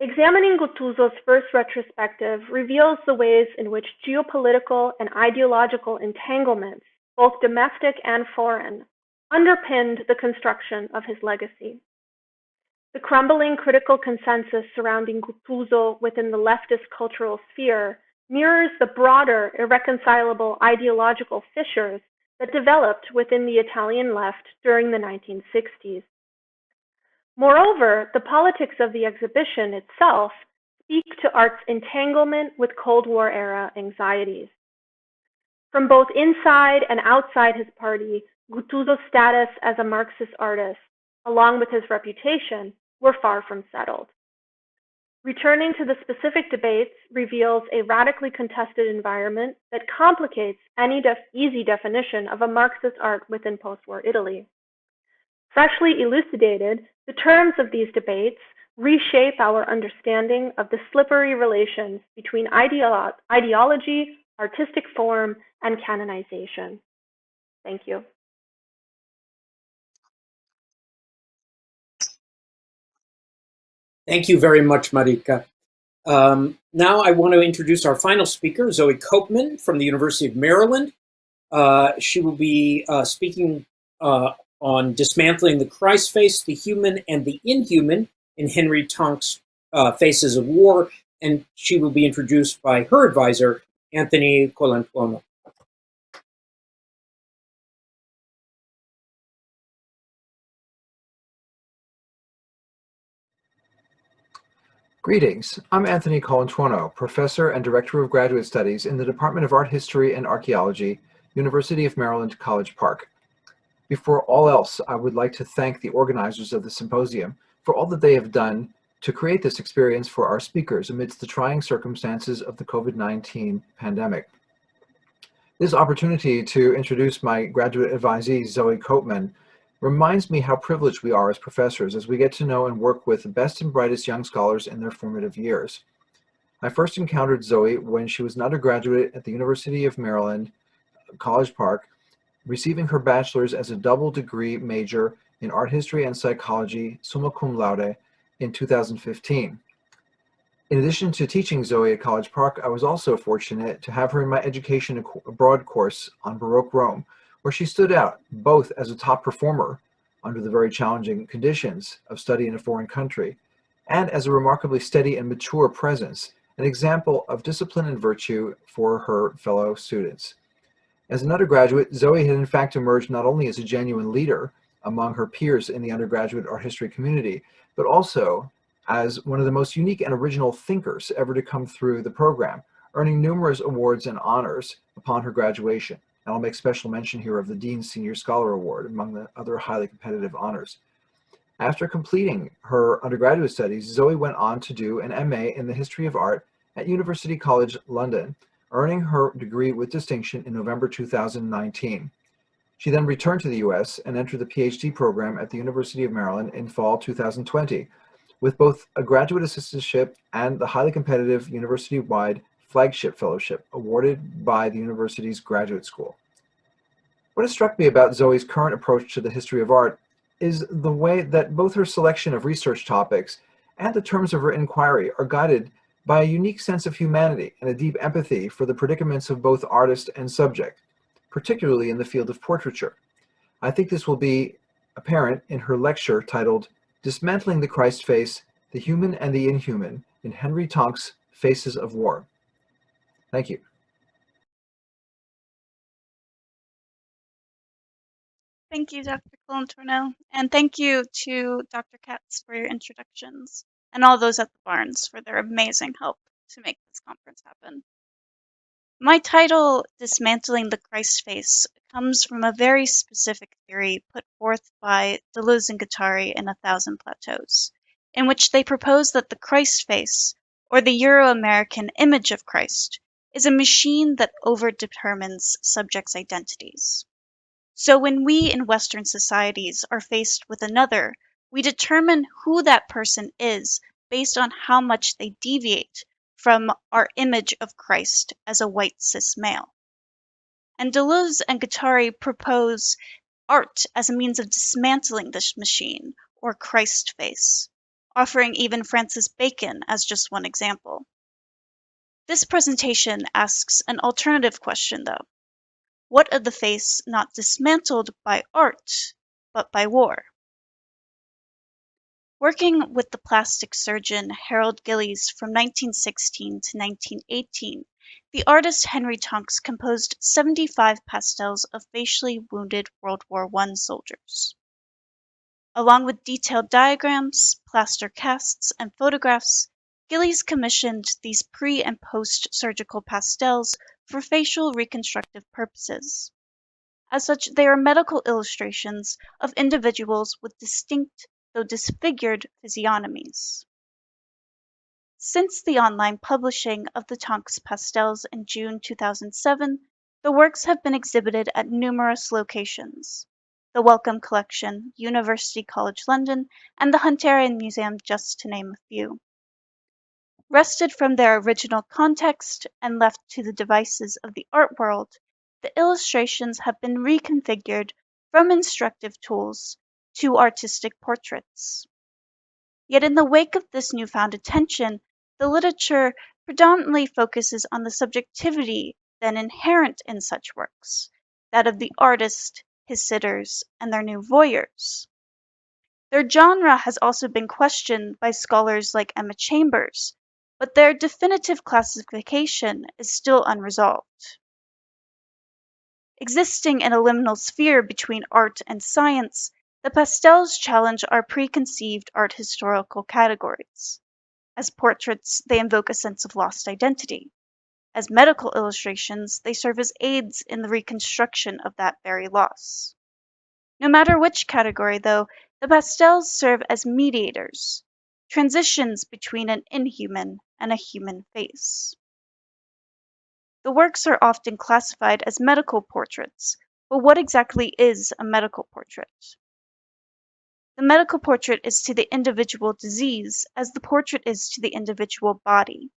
Examining Guttuso's first retrospective reveals the ways in which geopolitical and ideological entanglements, both domestic and foreign, underpinned the construction of his legacy. The crumbling critical consensus surrounding Guttuso within the leftist cultural sphere mirrors the broader irreconcilable ideological fissures that developed within the Italian left during the 1960s. Moreover, the politics of the exhibition itself speak to art's entanglement with Cold War era anxieties. From both inside and outside his party, Guttuso's status as a Marxist artist, along with his reputation, were far from settled. Returning to the specific debates reveals a radically contested environment that complicates any def easy definition of a Marxist art within post-war Italy. Freshly elucidated, the terms of these debates reshape our understanding of the slippery relations between ideolo ideology, artistic form, and canonization. Thank you. Thank you very much, Marika. Um, now I want to introduce our final speaker, Zoe Copeman from the University of Maryland. Uh, she will be uh, speaking uh, on dismantling the Christ face, the human and the inhuman in Henry Tonks' uh, Faces of War, and she will be introduced by her advisor, Anthony Colantuono. Greetings, I'm Anthony Colantuono, Professor and Director of Graduate Studies in the Department of Art History and Archaeology, University of Maryland College Park. Before all else, I would like to thank the organizers of the symposium for all that they have done to create this experience for our speakers amidst the trying circumstances of the COVID-19 pandemic. This opportunity to introduce my graduate advisee, Zoe Copeman, reminds me how privileged we are as professors as we get to know and work with the best and brightest young scholars in their formative years. I first encountered Zoe when she was an undergraduate at the University of Maryland, College Park, receiving her bachelor's as a double degree major in art history and psychology, summa cum laude, in 2015. In addition to teaching Zoe at College Park, I was also fortunate to have her in my education abroad course on Baroque Rome, where she stood out both as a top performer under the very challenging conditions of study in a foreign country, and as a remarkably steady and mature presence, an example of discipline and virtue for her fellow students. As an undergraduate, Zoe had in fact emerged not only as a genuine leader among her peers in the undergraduate art history community, but also as one of the most unique and original thinkers ever to come through the program, earning numerous awards and honors upon her graduation. And I'll make special mention here of the Dean's Senior Scholar Award, among the other highly competitive honors. After completing her undergraduate studies, Zoe went on to do an MA in the History of Art at University College London, earning her degree with distinction in November 2019. She then returned to the US and entered the PhD program at the University of Maryland in fall 2020, with both a graduate assistantship and the highly competitive university-wide flagship fellowship awarded by the university's graduate school. What has struck me about Zoe's current approach to the history of art is the way that both her selection of research topics and the terms of her inquiry are guided by a unique sense of humanity and a deep empathy for the predicaments of both artist and subject, particularly in the field of portraiture. I think this will be apparent in her lecture titled Dismantling the Christ Face, the Human and the Inhuman in Henry Tonks' Faces of War. Thank you. Thank you, Dr. Colantuono, and thank you to Dr. Katz for your introductions, and all those at the Barnes for their amazing help to make this conference happen. My title, Dismantling the Christ Face, comes from a very specific theory put forth by Deleuze and Guattari in A Thousand Plateaus, in which they propose that the Christ face, or the Euro-American image of Christ, is a machine that overdetermines subjects' identities. So when we in Western societies are faced with another, we determine who that person is based on how much they deviate from our image of Christ as a white cis male. And Deleuze and Guattari propose art as a means of dismantling this machine, or Christ face, offering even Francis Bacon as just one example. This presentation asks an alternative question, though. What of the face not dismantled by art, but by war? Working with the plastic surgeon Harold Gillies from 1916 to 1918, the artist Henry Tonks composed 75 pastels of facially wounded World War I soldiers. Along with detailed diagrams, plaster casts, and photographs, Gillies commissioned these pre and post surgical pastels for facial reconstructive purposes. As such, they are medical illustrations of individuals with distinct, though disfigured, physiognomies. Since the online publishing of the Tonks pastels in June 2007, the works have been exhibited at numerous locations. The Wellcome Collection, University College London, and the Hunterian Museum, just to name a few wrested from their original context and left to the devices of the art world, the illustrations have been reconfigured from instructive tools to artistic portraits. Yet in the wake of this newfound attention, the literature predominantly focuses on the subjectivity then inherent in such works, that of the artist, his sitters, and their new voyeurs. Their genre has also been questioned by scholars like Emma Chambers, but their definitive classification is still unresolved. Existing in a liminal sphere between art and science, the pastels challenge our preconceived art historical categories. As portraits, they invoke a sense of lost identity. As medical illustrations, they serve as aids in the reconstruction of that very loss. No matter which category, though, the pastels serve as mediators, transitions between an inhuman and a human face. The works are often classified as medical portraits, but what exactly is a medical portrait? The medical portrait is to the individual disease as the portrait is to the individual body.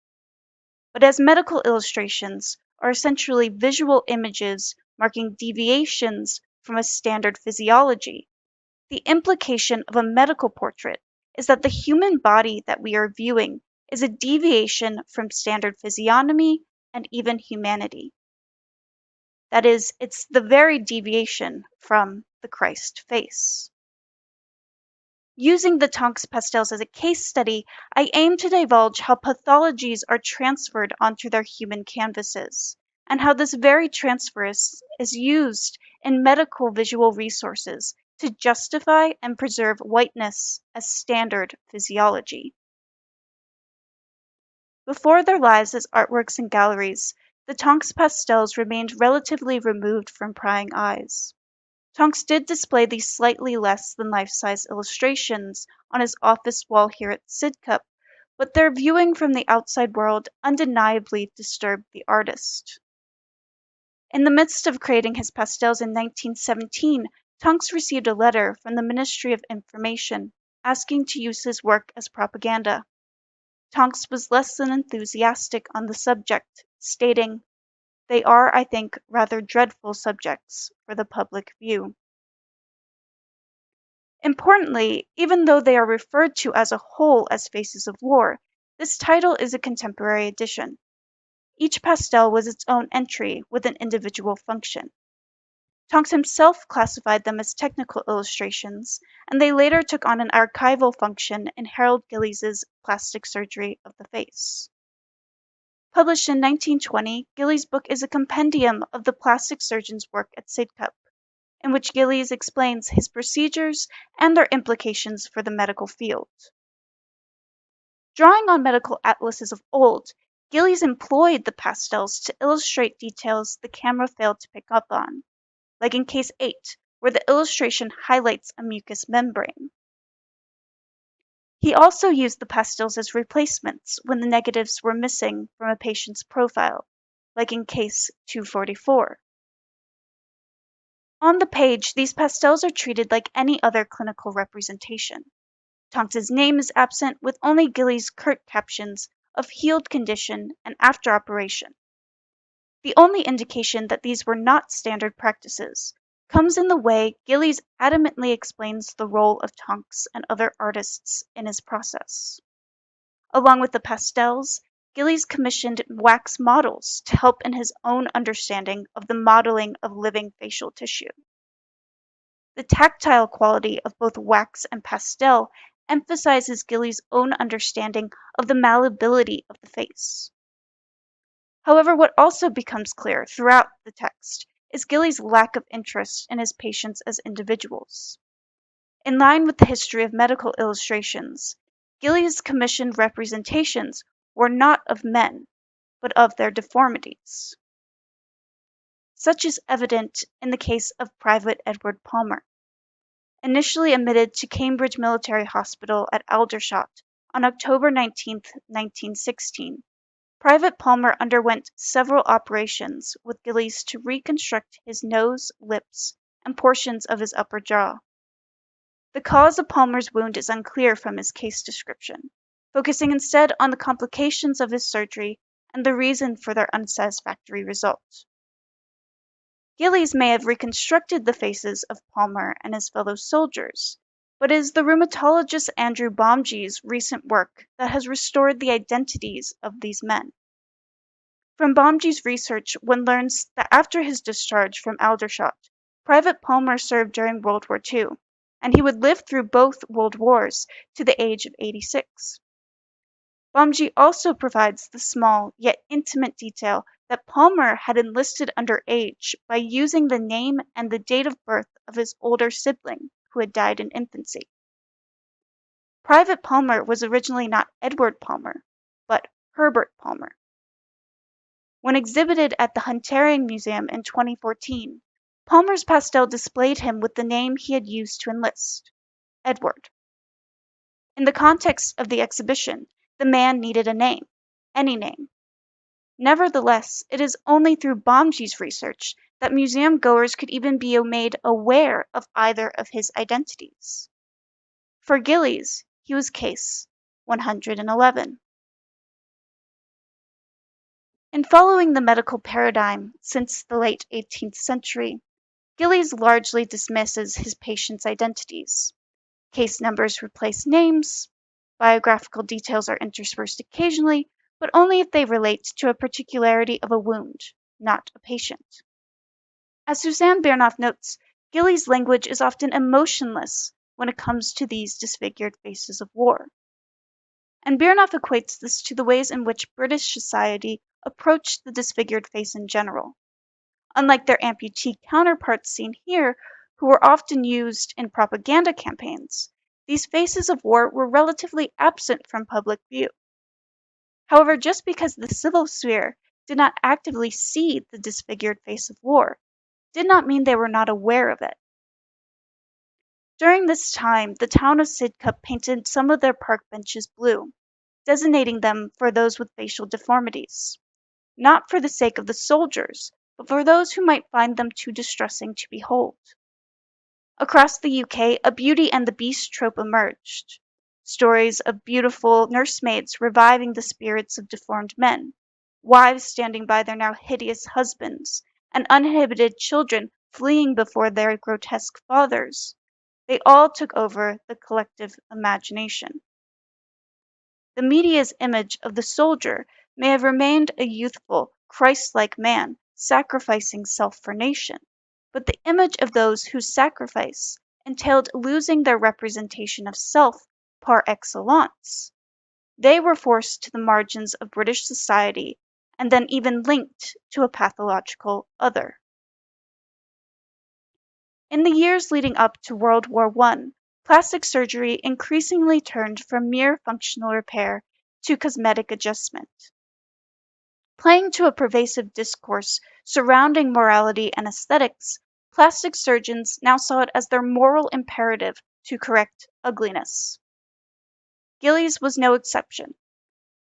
But as medical illustrations are essentially visual images marking deviations from a standard physiology, the implication of a medical portrait is that the human body that we are viewing is a deviation from standard physiognomy and even humanity. That is, it's the very deviation from the Christ face. Using the Tonks pastels as a case study, I aim to divulge how pathologies are transferred onto their human canvases, and how this very transfer is, is used in medical visual resources to justify and preserve whiteness as standard physiology. Before their lives as artworks in galleries, the Tonks pastels remained relatively removed from prying eyes. Tonks did display these slightly less than life-size illustrations on his office wall here at Sidcup, but their viewing from the outside world undeniably disturbed the artist. In the midst of creating his pastels in 1917, Tonks received a letter from the Ministry of Information asking to use his work as propaganda. Tonks was less than enthusiastic on the subject, stating, They are, I think, rather dreadful subjects for the public view. Importantly, even though they are referred to as a whole as Faces of War, this title is a contemporary addition. Each pastel was its own entry with an individual function. Tonks himself classified them as technical illustrations, and they later took on an archival function in Harold Gillies's Plastic Surgery of the Face. Published in 1920, Gillies' book is a compendium of the plastic surgeon's work at Sidcup, in which Gillies explains his procedures and their implications for the medical field. Drawing on medical atlases of old, Gillies employed the pastels to illustrate details the camera failed to pick up on like in case 8, where the illustration highlights a mucous membrane. He also used the pastels as replacements when the negatives were missing from a patient's profile, like in case 244. On the page, these pastels are treated like any other clinical representation. Tonks's name is absent with only Gillies' curt captions of healed condition and after operation. The only indication that these were not standard practices comes in the way Gillies adamantly explains the role of Tonks and other artists in his process. Along with the pastels, Gillies commissioned wax models to help in his own understanding of the modeling of living facial tissue. The tactile quality of both wax and pastel emphasizes Gillies' own understanding of the malleability of the face. However, what also becomes clear throughout the text is Gillies' lack of interest in his patients as individuals. In line with the history of medical illustrations, Gillies' commissioned representations were not of men, but of their deformities. Such is evident in the case of Private Edward Palmer. Initially admitted to Cambridge Military Hospital at Aldershot on October 19, 1916, Private Palmer underwent several operations with Gillies to reconstruct his nose, lips, and portions of his upper jaw. The cause of Palmer's wound is unclear from his case description, focusing instead on the complications of his surgery and the reason for their unsatisfactory result. Gillies may have reconstructed the faces of Palmer and his fellow soldiers, but it is the rheumatologist Andrew Bamji's recent work that has restored the identities of these men. From Bamji's research, one learns that after his discharge from Aldershot, Private Palmer served during World War II, and he would live through both World Wars to the age of 86. Bomgey also provides the small yet intimate detail that Palmer had enlisted under age by using the name and the date of birth of his older sibling who had died in infancy. Private Palmer was originally not Edward Palmer, but Herbert Palmer. When exhibited at the Hunterian Museum in 2014, Palmer's pastel displayed him with the name he had used to enlist, Edward. In the context of the exhibition, the man needed a name, any name. Nevertheless, it is only through Bamji's research that museum goers could even be made aware of either of his identities. For Gillies, he was case 111. In following the medical paradigm since the late 18th century, Gillies largely dismisses his patients' identities. Case numbers replace names, biographical details are interspersed occasionally, but only if they relate to a particularity of a wound, not a patient. As Suzanne Biernoff notes, Gillies' language is often emotionless when it comes to these disfigured faces of war. And Biernoff equates this to the ways in which British society approached the disfigured face in general. Unlike their amputee counterparts seen here, who were often used in propaganda campaigns, these faces of war were relatively absent from public view. However, just because the civil sphere did not actively see the disfigured face of war did not mean they were not aware of it. During this time, the town of Sidcup painted some of their park benches blue, designating them for those with facial deformities, not for the sake of the soldiers, but for those who might find them too distressing to behold. Across the UK, a Beauty and the Beast trope emerged. Stories of beautiful nursemaids reviving the spirits of deformed men, wives standing by their now hideous husbands, and uninhibited children fleeing before their grotesque fathers. They all took over the collective imagination. The media's image of the soldier may have remained a youthful, Christ like man sacrificing self for nation but the image of those whose sacrifice entailed losing their representation of self par excellence. They were forced to the margins of British society and then even linked to a pathological other. In the years leading up to World War I, plastic surgery increasingly turned from mere functional repair to cosmetic adjustment. Playing to a pervasive discourse surrounding morality and aesthetics, Plastic surgeons now saw it as their moral imperative to correct ugliness. Gillies was no exception.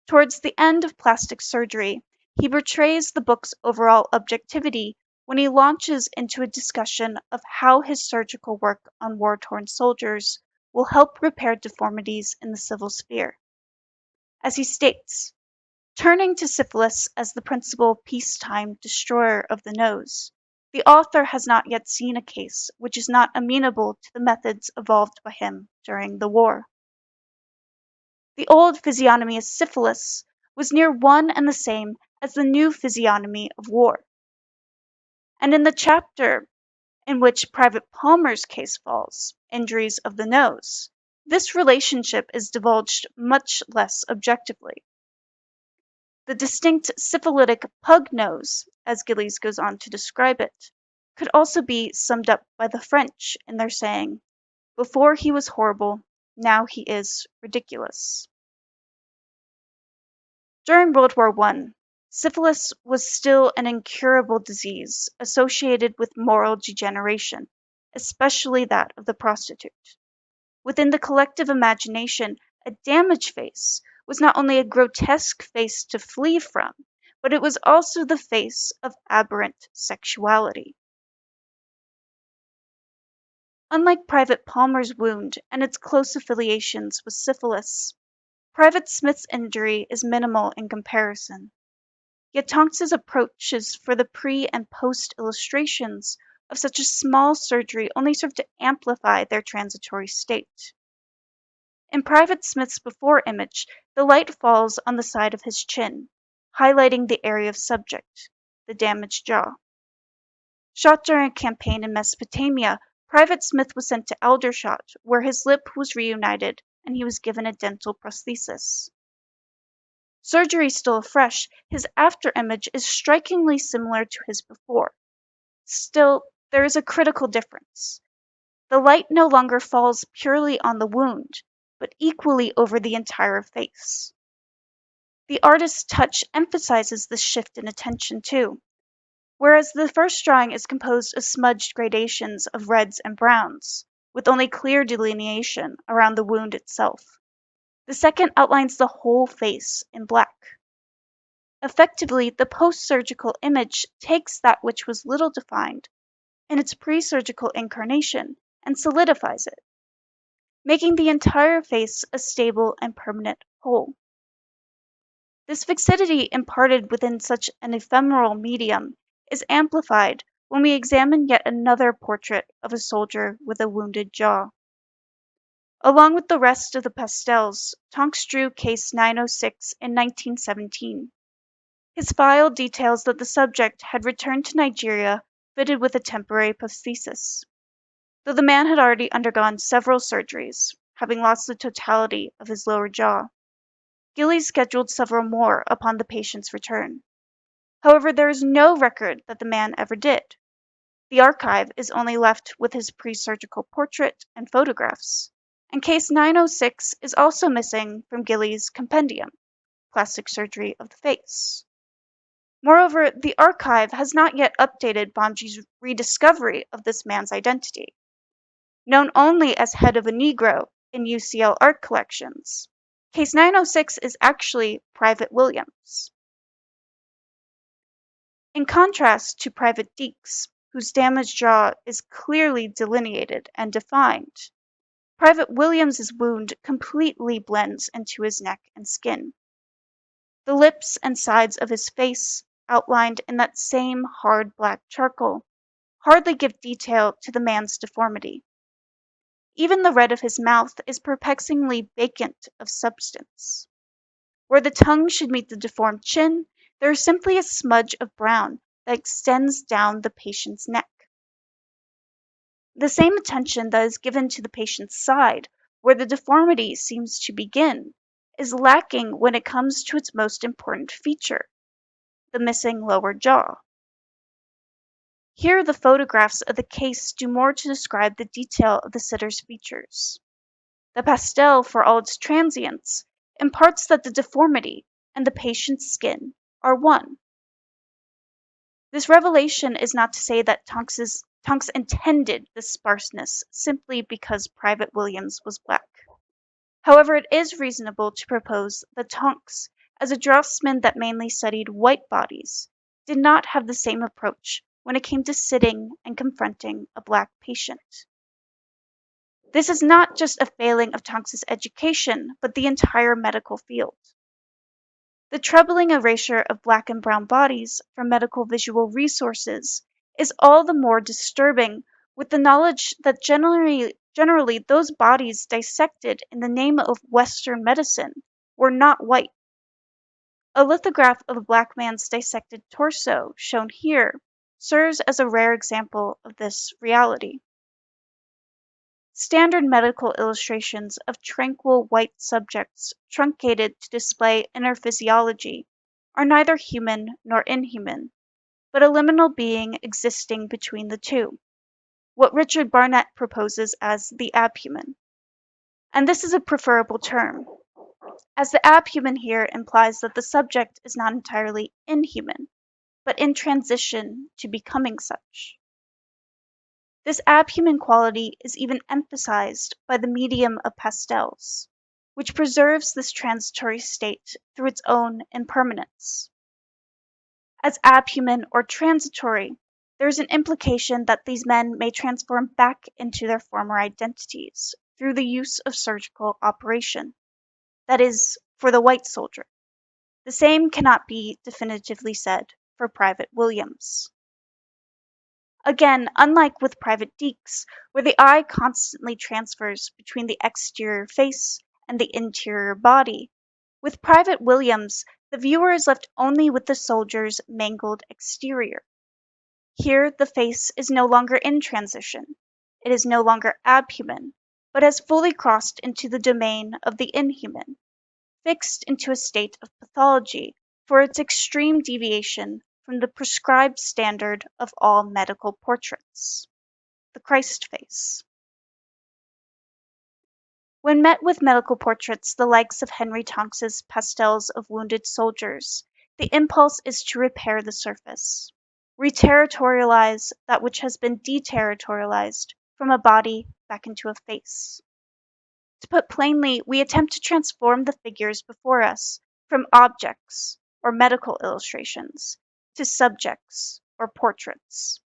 Towards the end of plastic surgery, he betrays the book's overall objectivity when he launches into a discussion of how his surgical work on war torn soldiers will help repair deformities in the civil sphere. As he states, turning to syphilis as the principal peacetime destroyer of the nose, the author has not yet seen a case which is not amenable to the methods evolved by him during the war. The old physiognomy of syphilis was near one and the same as the new physiognomy of war. And in the chapter in which Private Palmer's case falls, Injuries of the Nose, this relationship is divulged much less objectively. The distinct syphilitic pug nose, as Gillies goes on to describe it, could also be summed up by the French in their saying, Before he was horrible, now he is ridiculous. During World War I, syphilis was still an incurable disease associated with moral degeneration, especially that of the prostitute. Within the collective imagination, a damaged face was not only a grotesque face to flee from, but it was also the face of aberrant sexuality. Unlike Private Palmer's wound and its close affiliations with syphilis, Private Smith's injury is minimal in comparison. Yet Tonks's approaches for the pre and post illustrations of such a small surgery only serve to amplify their transitory state. In Private Smith's before image, the light falls on the side of his chin, highlighting the area of subject, the damaged jaw. Shot during a campaign in Mesopotamia, Private Smith was sent to Aldershot, where his lip was reunited and he was given a dental prosthesis. Surgery still fresh, his after image is strikingly similar to his before. Still, there is a critical difference. The light no longer falls purely on the wound, but equally over the entire face. The artist's touch emphasizes this shift in attention too. Whereas the first drawing is composed of smudged gradations of reds and browns, with only clear delineation around the wound itself. The second outlines the whole face in black. Effectively, the post-surgical image takes that which was little defined in its pre-surgical incarnation and solidifies it making the entire face a stable and permanent whole. This fixity imparted within such an ephemeral medium is amplified when we examine yet another portrait of a soldier with a wounded jaw. Along with the rest of the pastels, Tonks drew case 906 in 1917. His file details that the subject had returned to Nigeria fitted with a temporary prosthesis though the man had already undergone several surgeries, having lost the totality of his lower jaw. Gillies scheduled several more upon the patient's return. However, there is no record that the man ever did. The archive is only left with his pre-surgical portrait and photographs, and case 906 is also missing from Gillies' compendium, Plastic Surgery of the Face. Moreover, the archive has not yet updated Bamji's rediscovery of this man's identity. Known only as head of a Negro in UCL art collections, Case 906 is actually Private Williams. In contrast to Private Deeks, whose damaged jaw is clearly delineated and defined, Private Williams's wound completely blends into his neck and skin. The lips and sides of his face, outlined in that same hard black charcoal, hardly give detail to the man's deformity. Even the red of his mouth is perplexingly vacant of substance. Where the tongue should meet the deformed chin, there is simply a smudge of brown that extends down the patient's neck. The same attention that is given to the patient's side, where the deformity seems to begin, is lacking when it comes to its most important feature, the missing lower jaw. Here the photographs of the case do more to describe the detail of the sitter's features. The pastel, for all its transience, imparts that the deformity and the patient's skin are one. This revelation is not to say that Tonks's, Tonks intended this sparseness simply because Private Williams was black. However, it is reasonable to propose that Tonks, as a draftsman that mainly studied white bodies, did not have the same approach when it came to sitting and confronting a black patient. This is not just a failing of Tonks's education, but the entire medical field. The troubling erasure of black and brown bodies from medical visual resources is all the more disturbing with the knowledge that generally, generally those bodies dissected in the name of Western medicine were not white. A lithograph of a black man's dissected torso, shown here, serves as a rare example of this reality. Standard medical illustrations of tranquil white subjects truncated to display inner physiology are neither human nor inhuman, but a liminal being existing between the two, what Richard Barnett proposes as the abhuman. And this is a preferable term, as the abhuman here implies that the subject is not entirely inhuman, but in transition to becoming such. This abhuman quality is even emphasized by the medium of pastels, which preserves this transitory state through its own impermanence. As abhuman or transitory, there is an implication that these men may transform back into their former identities through the use of surgical operation. That is, for the white soldier. The same cannot be definitively said for Private Williams. Again, unlike with Private Deeks, where the eye constantly transfers between the exterior face and the interior body, with Private Williams, the viewer is left only with the soldier's mangled exterior. Here, the face is no longer in transition. It is no longer abhuman, but has fully crossed into the domain of the inhuman, fixed into a state of pathology for its extreme deviation from the prescribed standard of all medical portraits, the Christ face. When met with medical portraits the likes of Henry Tonks's pastels of wounded soldiers, the impulse is to repair the surface, reterritorialize that which has been deterritorialized from a body back into a face. To put plainly, we attempt to transform the figures before us from objects or medical illustrations to subjects or portraits.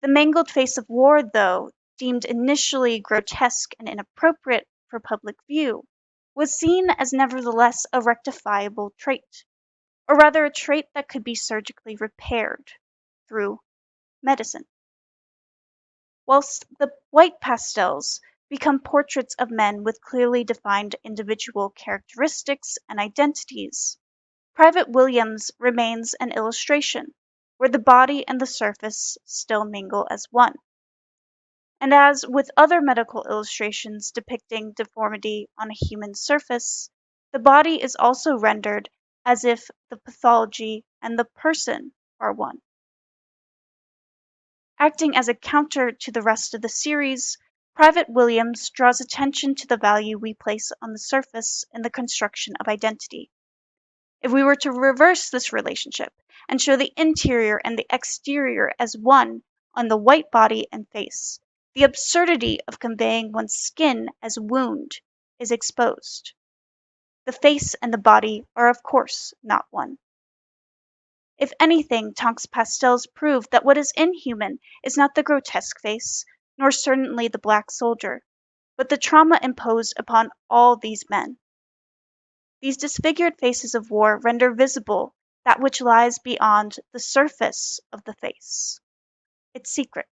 The mangled face of Ward, though, deemed initially grotesque and inappropriate for public view, was seen as nevertheless a rectifiable trait, or rather a trait that could be surgically repaired through medicine. Whilst the white pastels become portraits of men with clearly defined individual characteristics and identities, Private Williams remains an illustration, where the body and the surface still mingle as one. And as with other medical illustrations depicting deformity on a human surface, the body is also rendered as if the pathology and the person are one. Acting as a counter to the rest of the series, Private Williams draws attention to the value we place on the surface in the construction of identity. If we were to reverse this relationship and show the interior and the exterior as one on the white body and face, the absurdity of conveying one's skin as wound is exposed. The face and the body are of course not one. If anything, Tonks pastels prove that what is inhuman is not the grotesque face, nor certainly the black soldier, but the trauma imposed upon all these men. These disfigured faces of war render visible that which lies beyond the surface of the face its secret.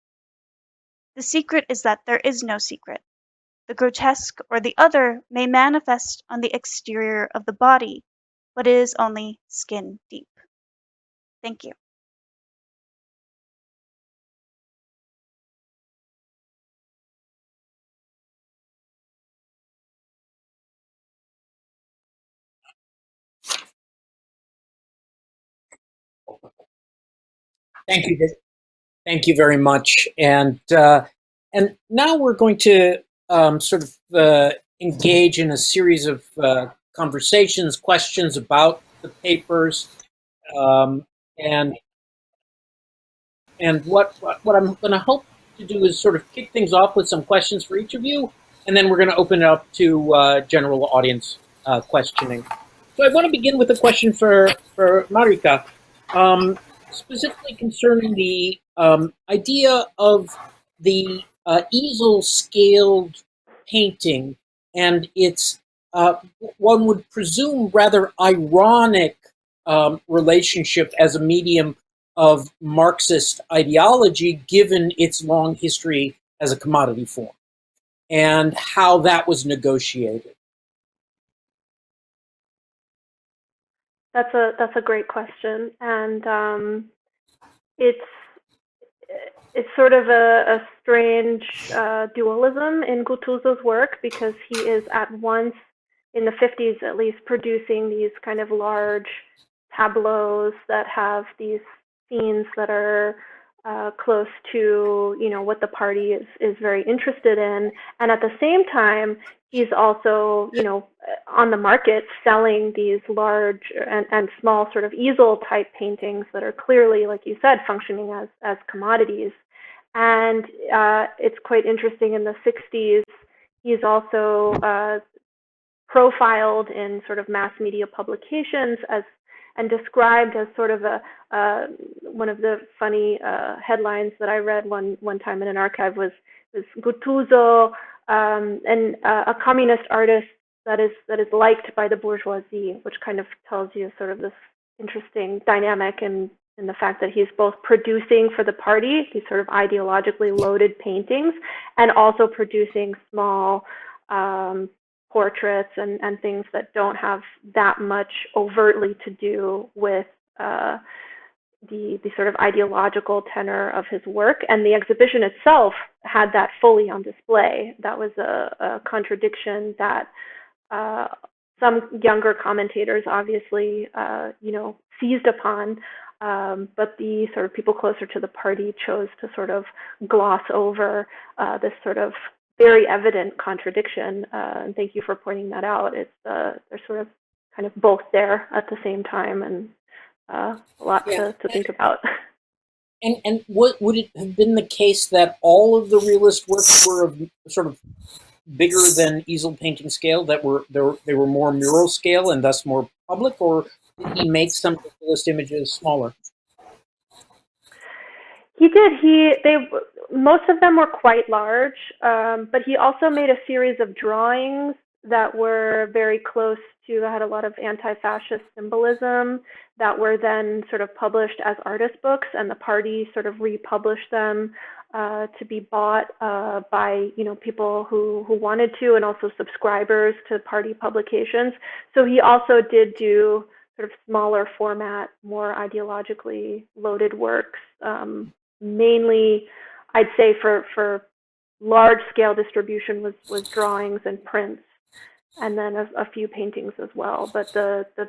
The secret is that there is no secret. The grotesque or the other may manifest on the exterior of the body, but it is only skin deep. Thank you. Thank you. Thank you very much. And uh, and now we're going to um, sort of uh, engage in a series of uh, conversations, questions about the papers, um, and and what what, I'm going to hope to do is sort of kick things off with some questions for each of you, and then we're going to open it up to uh, general audience uh, questioning. So I want to begin with a question for for Marika. Um, specifically concerning the um, idea of the uh, easel scaled painting and its, uh, one would presume, rather ironic um, relationship as a medium of Marxist ideology, given its long history as a commodity form, and how that was negotiated. That's a that's a great question, and um, it's it's sort of a, a strange uh, dualism in Guttuso's work because he is at once in the 50s at least producing these kind of large tableaus that have these scenes that are uh, close to you know what the party is is very interested in, and at the same time he's also you know on the market selling these large and, and small sort of easel type paintings that are clearly, like you said, functioning as as commodities. And uh, it's quite interesting in the 60s. He's also uh, profiled in sort of mass media publications as and described as sort of a uh, one of the funny uh, headlines that I read one one time in an archive was was Guttuso, um, and uh, a communist artist that is that is liked by the bourgeoisie, which kind of tells you sort of this interesting dynamic and in, in the fact that he's both producing for the party, these sort of ideologically loaded paintings, and also producing small um, portraits and, and things that don't have that much overtly to do with uh, the, the sort of ideological tenor of his work. And the exhibition itself had that fully on display. That was a, a contradiction that uh, some younger commentators obviously, uh, you know, seized upon. Um, but the sort of people closer to the party chose to sort of gloss over uh, this sort of very evident contradiction. Uh, and thank you for pointing that out. It's uh, they're sort of kind of both there at the same time, and uh, a lot yeah. to, to think about. And and what would it have been the case that all of the realist works were of sort of bigger than easel painting scale? That were they were, they were more mural scale and thus more public, or did he make some realist images smaller? He did. He they most of them were quite large, um, but he also made a series of drawings that were very close to had a lot of anti-fascist symbolism that were then sort of published as artist books, and the party sort of republished them uh, to be bought uh, by you know people who who wanted to, and also subscribers to party publications. So he also did do sort of smaller format, more ideologically loaded works, um, mainly I'd say for for large scale distribution was was drawings and prints, and then a, a few paintings as well. But the, the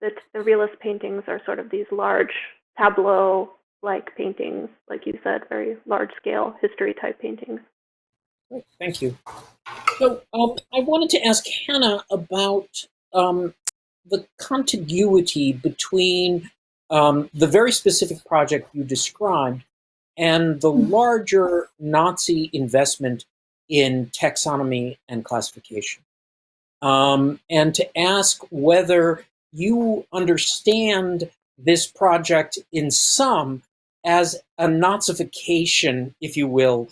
the the realist paintings are sort of these large tableau like paintings, like you said, very large scale history type paintings. Thank you. So um, I wanted to ask Hannah about um, the contiguity between um, the very specific project you described and the larger Nazi investment in taxonomy and classification. Um, and to ask whether you understand this project in some as a Nazification, if you will,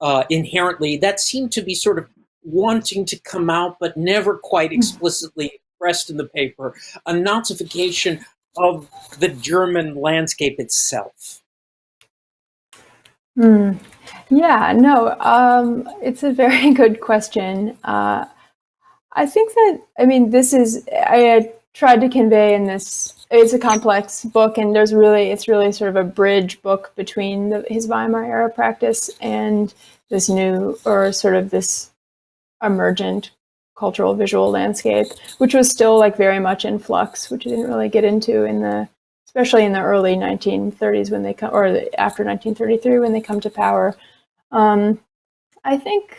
uh, inherently, that seemed to be sort of wanting to come out, but never quite explicitly expressed in the paper, a Nazification of the German landscape itself. Hmm. Yeah, no, um, it's a very good question. Uh, I think that, I mean, this is, I tried to convey in this, it's a complex book, and there's really, it's really sort of a bridge book between the, his Weimar era practice and this new, or sort of this emergent cultural visual landscape, which was still like very much in flux, which I didn't really get into in the, especially in the early 1930s when they come, or after 1933 when they come to power. Um, I think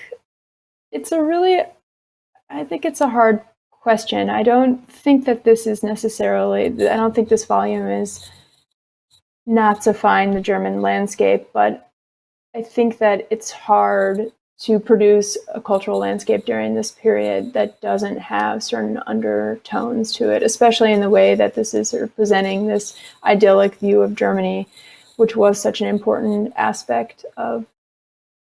it's a really, I think it's a hard question. I don't think that this is necessarily, I don't think this volume is Nazifying the German landscape, but I think that it's hard to produce a cultural landscape during this period that doesn't have certain undertones to it, especially in the way that this is sort of presenting this idyllic view of Germany, which was such an important aspect of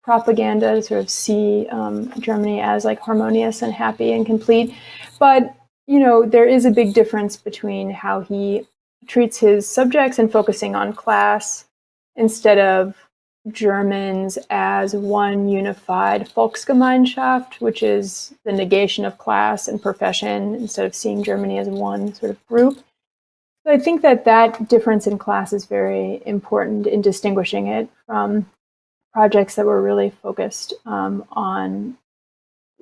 propaganda to sort of see um, Germany as like harmonious and happy and complete. But, you know, there is a big difference between how he treats his subjects and focusing on class instead of Germans as one unified Volksgemeinschaft, which is the negation of class and profession, instead of seeing Germany as one sort of group. So I think that that difference in class is very important in distinguishing it from projects that were really focused um, on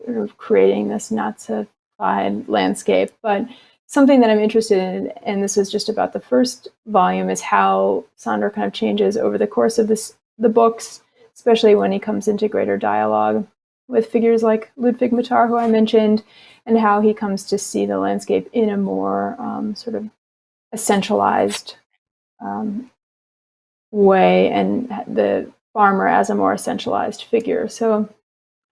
sort of creating this Nazified landscape. But something that I'm interested in, and this was just about the first volume, is how Sander kind of changes over the course of this the books, especially when he comes into greater dialogue with figures like Ludwig Mathar, who I mentioned, and how he comes to see the landscape in a more um, sort of essentialized um, way and the farmer as a more essentialized figure. So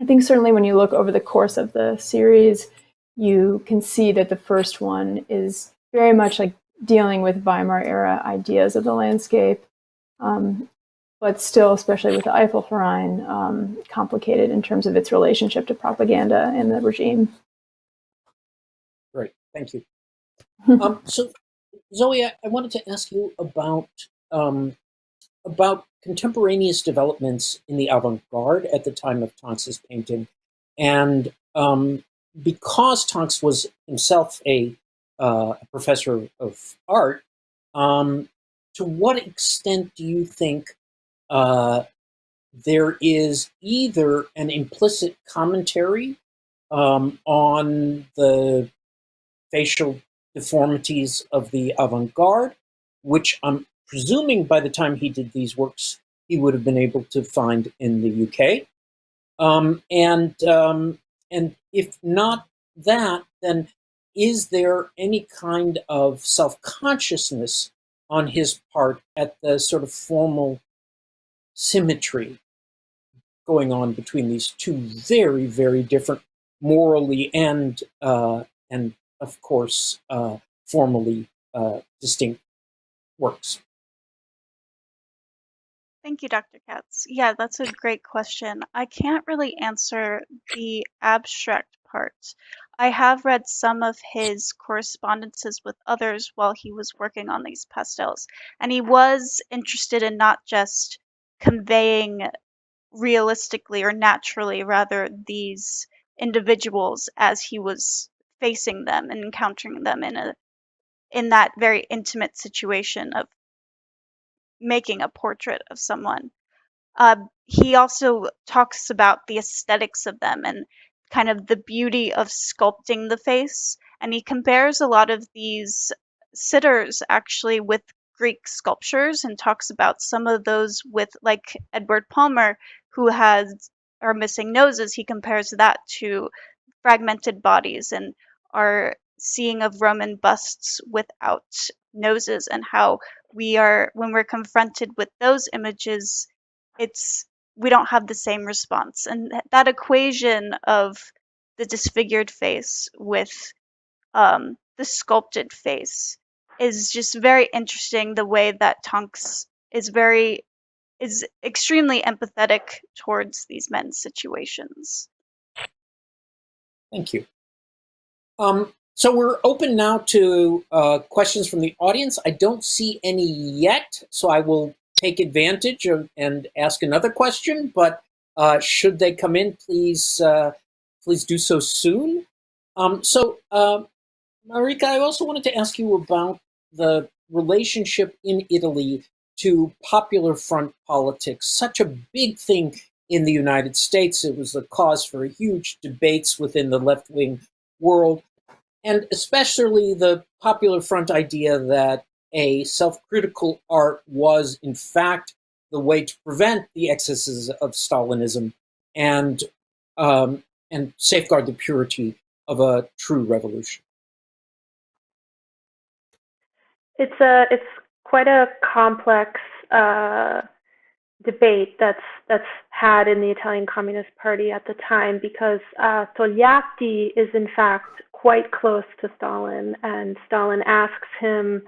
I think certainly when you look over the course of the series, you can see that the first one is very much like dealing with Weimar era ideas of the landscape um, but still, especially with the Eifelverein, um, complicated in terms of its relationship to propaganda and the regime. Great, thank you. um, so, Zoe, I, I, wanted to ask you about um, about contemporaneous developments in the avant-garde at the time of Tonks's painting, and um, because Tonks was himself a, uh, a professor of art, um, to what extent do you think uh, there is either an implicit commentary um, on the facial deformities of the avant-garde, which I'm presuming by the time he did these works, he would have been able to find in the UK. Um, and, um, and if not that, then is there any kind of self-consciousness on his part at the sort of formal symmetry going on between these two very, very different morally and, uh, and of course, uh, formally uh, distinct works. Thank you, Dr. Katz. Yeah, that's a great question. I can't really answer the abstract part. I have read some of his correspondences with others while he was working on these pastels, and he was interested in not just conveying realistically or naturally rather these individuals as he was facing them and encountering them in a in that very intimate situation of making a portrait of someone. Uh, he also talks about the aesthetics of them and kind of the beauty of sculpting the face. And he compares a lot of these sitters actually with Greek sculptures and talks about some of those with like Edward Palmer, who has are missing noses. He compares that to fragmented bodies and our seeing of Roman busts without noses and how we are when we're confronted with those images it's we don't have the same response and that equation of the disfigured face with um, the sculpted face is just very interesting the way that tonks is very is extremely empathetic towards these men's situations Thank you. Um, so we're open now to uh, questions from the audience. I don't see any yet, so I will take advantage of and ask another question. But uh, should they come in, please uh, please do so soon. Um, so, uh, Marika, I also wanted to ask you about the relationship in Italy to Popular Front politics. Such a big thing in the United States. It was the cause for huge debates within the left wing world, and especially the Popular Front idea that a self critical art was, in fact, the way to prevent the excesses of Stalinism and, um, and safeguard the purity of a true revolution. It's a it's quite a complex uh, debate that's that's had in the Italian Communist Party at the time because uh, Togliatti is in fact quite close to Stalin, and Stalin asks him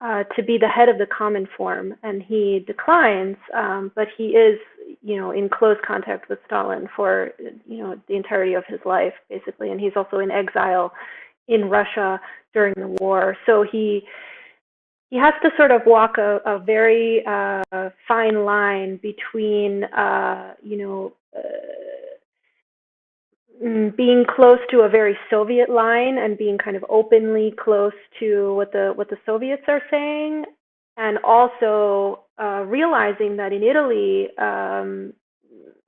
uh, to be the head of the Cominform, and he declines. Um, but he is, you know, in close contact with Stalin for you know the entirety of his life, basically, and he's also in exile in Russia during the war. So he he has to sort of walk a, a very uh, fine line between, uh, you know, uh, being close to a very Soviet line and being kind of openly close to what the what the Soviets are saying, and also uh, realizing that in Italy, um,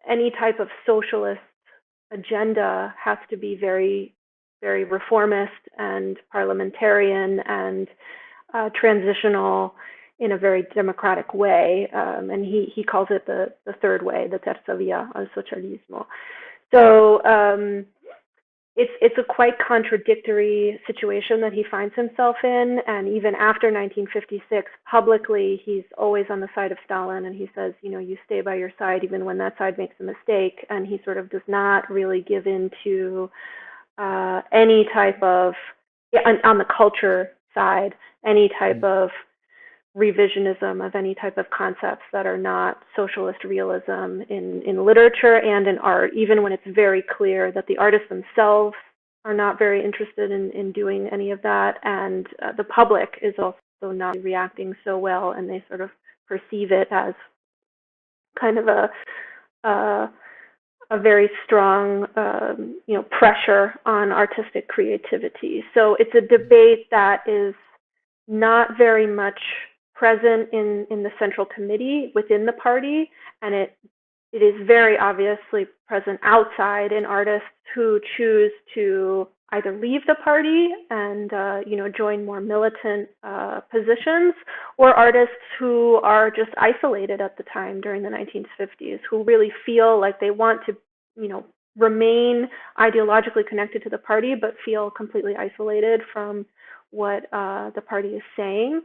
any type of socialist agenda has to be very, very reformist and parliamentarian and uh, transitional in a very democratic way, um, and he he calls it the the third way, the terza via al socialismo. So um, it's it's a quite contradictory situation that he finds himself in, and even after 1956, publicly he's always on the side of Stalin, and he says, you know, you stay by your side even when that side makes a mistake, and he sort of does not really give in to uh, any type of yeah, on, on the culture side any type mm. of revisionism of any type of concepts that are not socialist realism in, in literature and in art, even when it's very clear that the artists themselves are not very interested in, in doing any of that. And uh, the public is also not reacting so well, and they sort of perceive it as kind of a, uh, a very strong, um, you know, pressure on artistic creativity. So it's a debate that is not very much present in, in the central committee within the party, and it it is very obviously present outside in artists who choose to either leave the party and uh, you know join more militant uh, positions, or artists who are just isolated at the time during the 1950s, who really feel like they want to you know remain ideologically connected to the party, but feel completely isolated from what uh, the party is saying.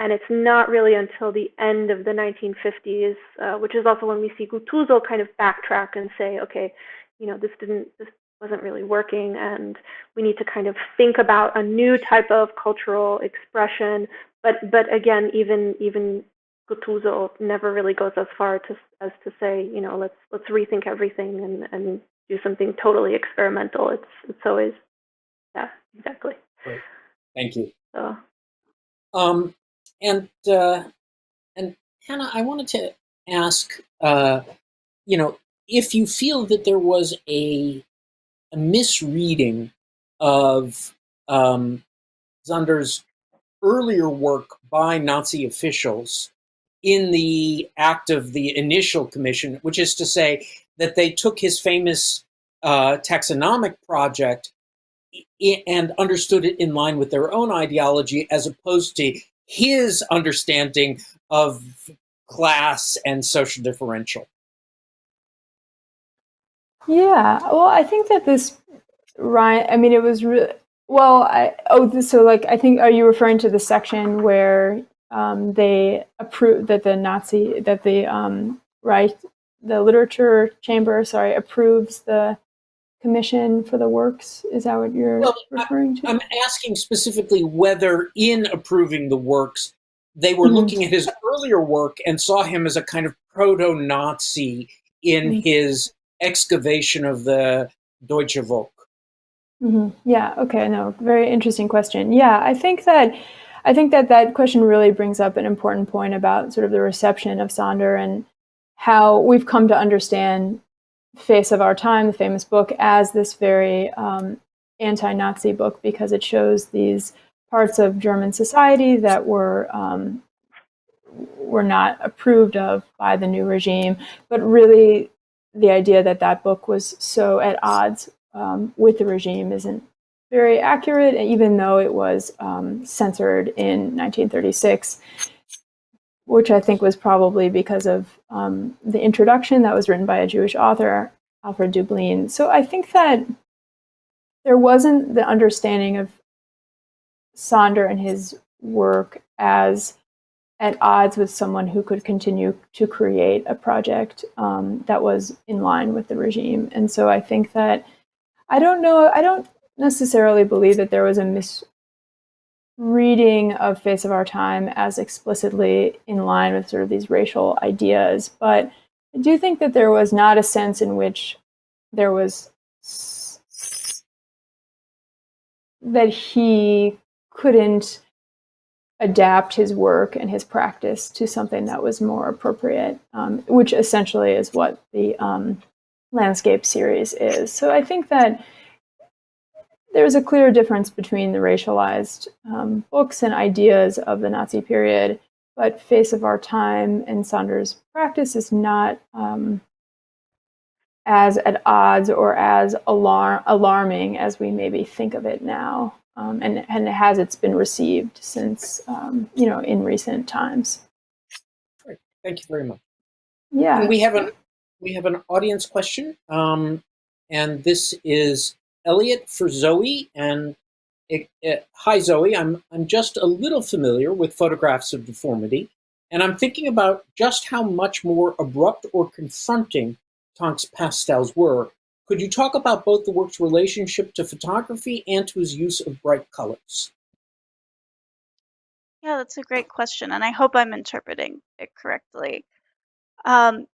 And it's not really until the end of the 1950s, uh, which is also when we see Guttuso kind of backtrack and say, okay, you know, this didn't, this wasn't really working, and we need to kind of think about a new type of cultural expression. But but again, even even Guttuso never really goes as far to as to say, you know, let's let's rethink everything and and do something totally experimental. It's it's always yeah, exactly. Right. Thank you. So. Um, and uh, and Hannah, I wanted to ask, uh, you know, if you feel that there was a, a misreading of um, earlier work by Nazi officials in the act of the initial commission, which is to say that they took his famous uh, taxonomic project and understood it in line with their own ideology as opposed to his understanding of class and social differential. Yeah, well, I think that this, Ryan, I mean, it was re- Well, I, oh, so like I think are you referring to the section where um, they approve that the Nazi that the um, right the literature chamber sorry approves the commission for the works? Is that what you're Well, referring to? I'm asking specifically whether in approving the works, they were Mhm. looking at his earlier work and saw him as a kind of proto-Nazi in Mhm. his excavation of the Deutsche Volk. hmm Yeah. Okay. No. Very interesting question. Yeah, I think that I think that that question really brings up an important point about sort of the reception of Sander and how we've come to understand "Face of Our Time," the famous book, as this very um, anti-Nazi book because it shows these parts of German society that were um, were not approved of by the new regime, but really the idea that that book was so at odds um, with the regime isn't very accurate, even though it was um, censored in 1936, which I think was probably because of um, the introduction that was written by a Jewish author, Alfred Döblin. So I think that there wasn't the understanding of Sander and his work as at odds with someone who could continue to create a project um, that was in line with the regime. And so I think that I don't know, I don't necessarily believe that there was a misreading of Face of Our Time as explicitly in line with sort of these racial ideas, but I do think that there was not a sense in which there was that he couldn't adapt his work and his practice to something that was more appropriate, um, which essentially is what the um, landscape series is. So I think that there's a clear difference between the racialized um, books and ideas of the Nazi period, but Face of Our Time and Sander's practice is not um, as at odds or as alarm alarming as we maybe think of it now. Um, and, and has it's been received since, um, you know, in recent times. Great. Thank you very much. Yeah. And we have an we have an audience question, um, and this is Elliot for Zoe. And it, it, hi, Zoe. I'm I'm just a little familiar with photographs of deformity, and I'm thinking about just how much more abrupt or confronting Tonks pastels were. Could you talk about both the work's relationship to photography and to his use of bright colors? Yeah, that's a great question, and I hope I'm interpreting it correctly. Um,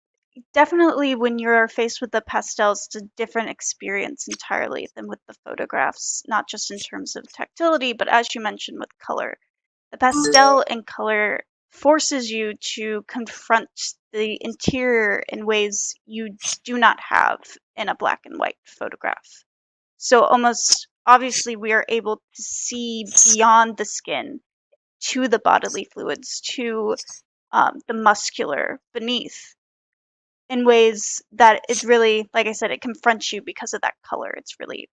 definitely, when you're faced with the pastels, it's a different experience entirely than with the photographs, not just in terms of tactility, but as you mentioned with color. The pastel and color forces you to confront the interior in ways you do not have in a black and white photograph. So, almost obviously, we are able to see beyond the skin to the bodily fluids, to um, the muscular beneath in ways that it's really, like I said, it confronts you because of that color. It's really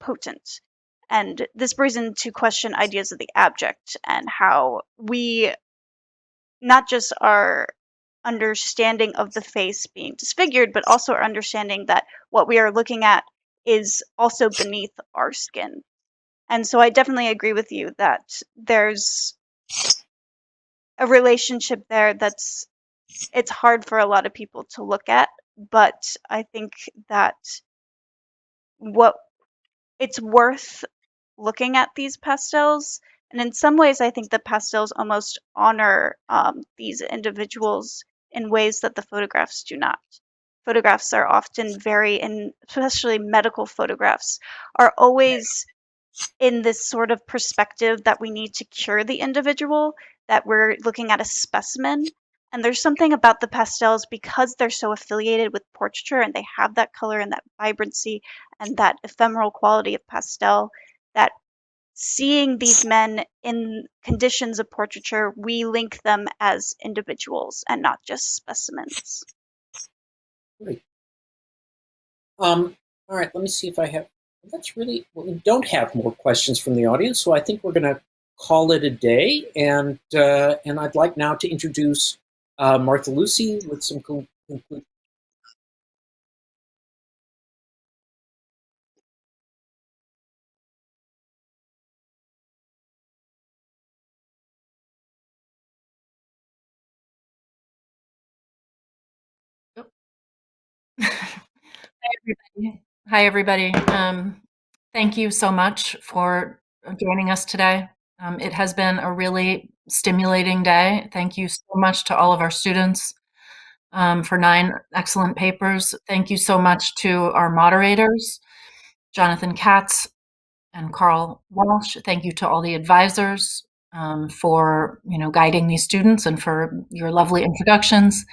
potent. And this brings into question ideas of the abject and how we not just our understanding of the face being disfigured, but also our understanding that what we are looking at is also beneath our skin. And so I definitely agree with you that there's a relationship there that's it's hard for a lot of people to look at, but I think that what it's worth looking at these pastels. And in some ways i think the pastels almost honor um, these individuals in ways that the photographs do not. Photographs are often very and especially medical photographs are always in this sort of perspective that we need to cure the individual that we're looking at a specimen and there's something about the pastels because they're so affiliated with portraiture and they have that color and that vibrancy and that ephemeral quality of pastel that seeing these men in conditions of portraiture, we link them as individuals and not just specimens. Great. Um, all right, let me see if I have. That's really. Well, we don't have more questions from the audience, so I think we're going to call it a day. And uh, and I'd like now to introduce uh, Lucy, with some cool conclusions. everybody. Hi, everybody. Um, thank you so much for joining us today. Um, it has been a really stimulating day. Thank you so much to all of our students um, for nine excellent papers. Thank you so much to our moderators, Jonathan Katz and Carl Walsh. Thank you to all the advisors um, for you know guiding these students and for your lovely introductions.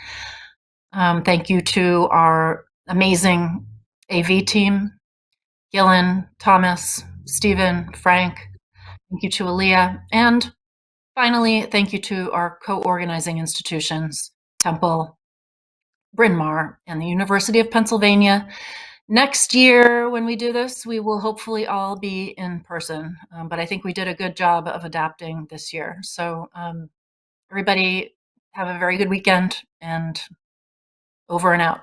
Um, thank you to our amazing AV team, Gillen, Thomas, Stephen, Frank. Thank you to Aaliyah. And finally, thank you to our co-organizing institutions, Temple, Bryn Mawr, and the University of Pennsylvania. Next year, when we do this, we will hopefully all be in person. Um, but I think we did a good job of adapting this year. So um, everybody have a very good weekend and over and out.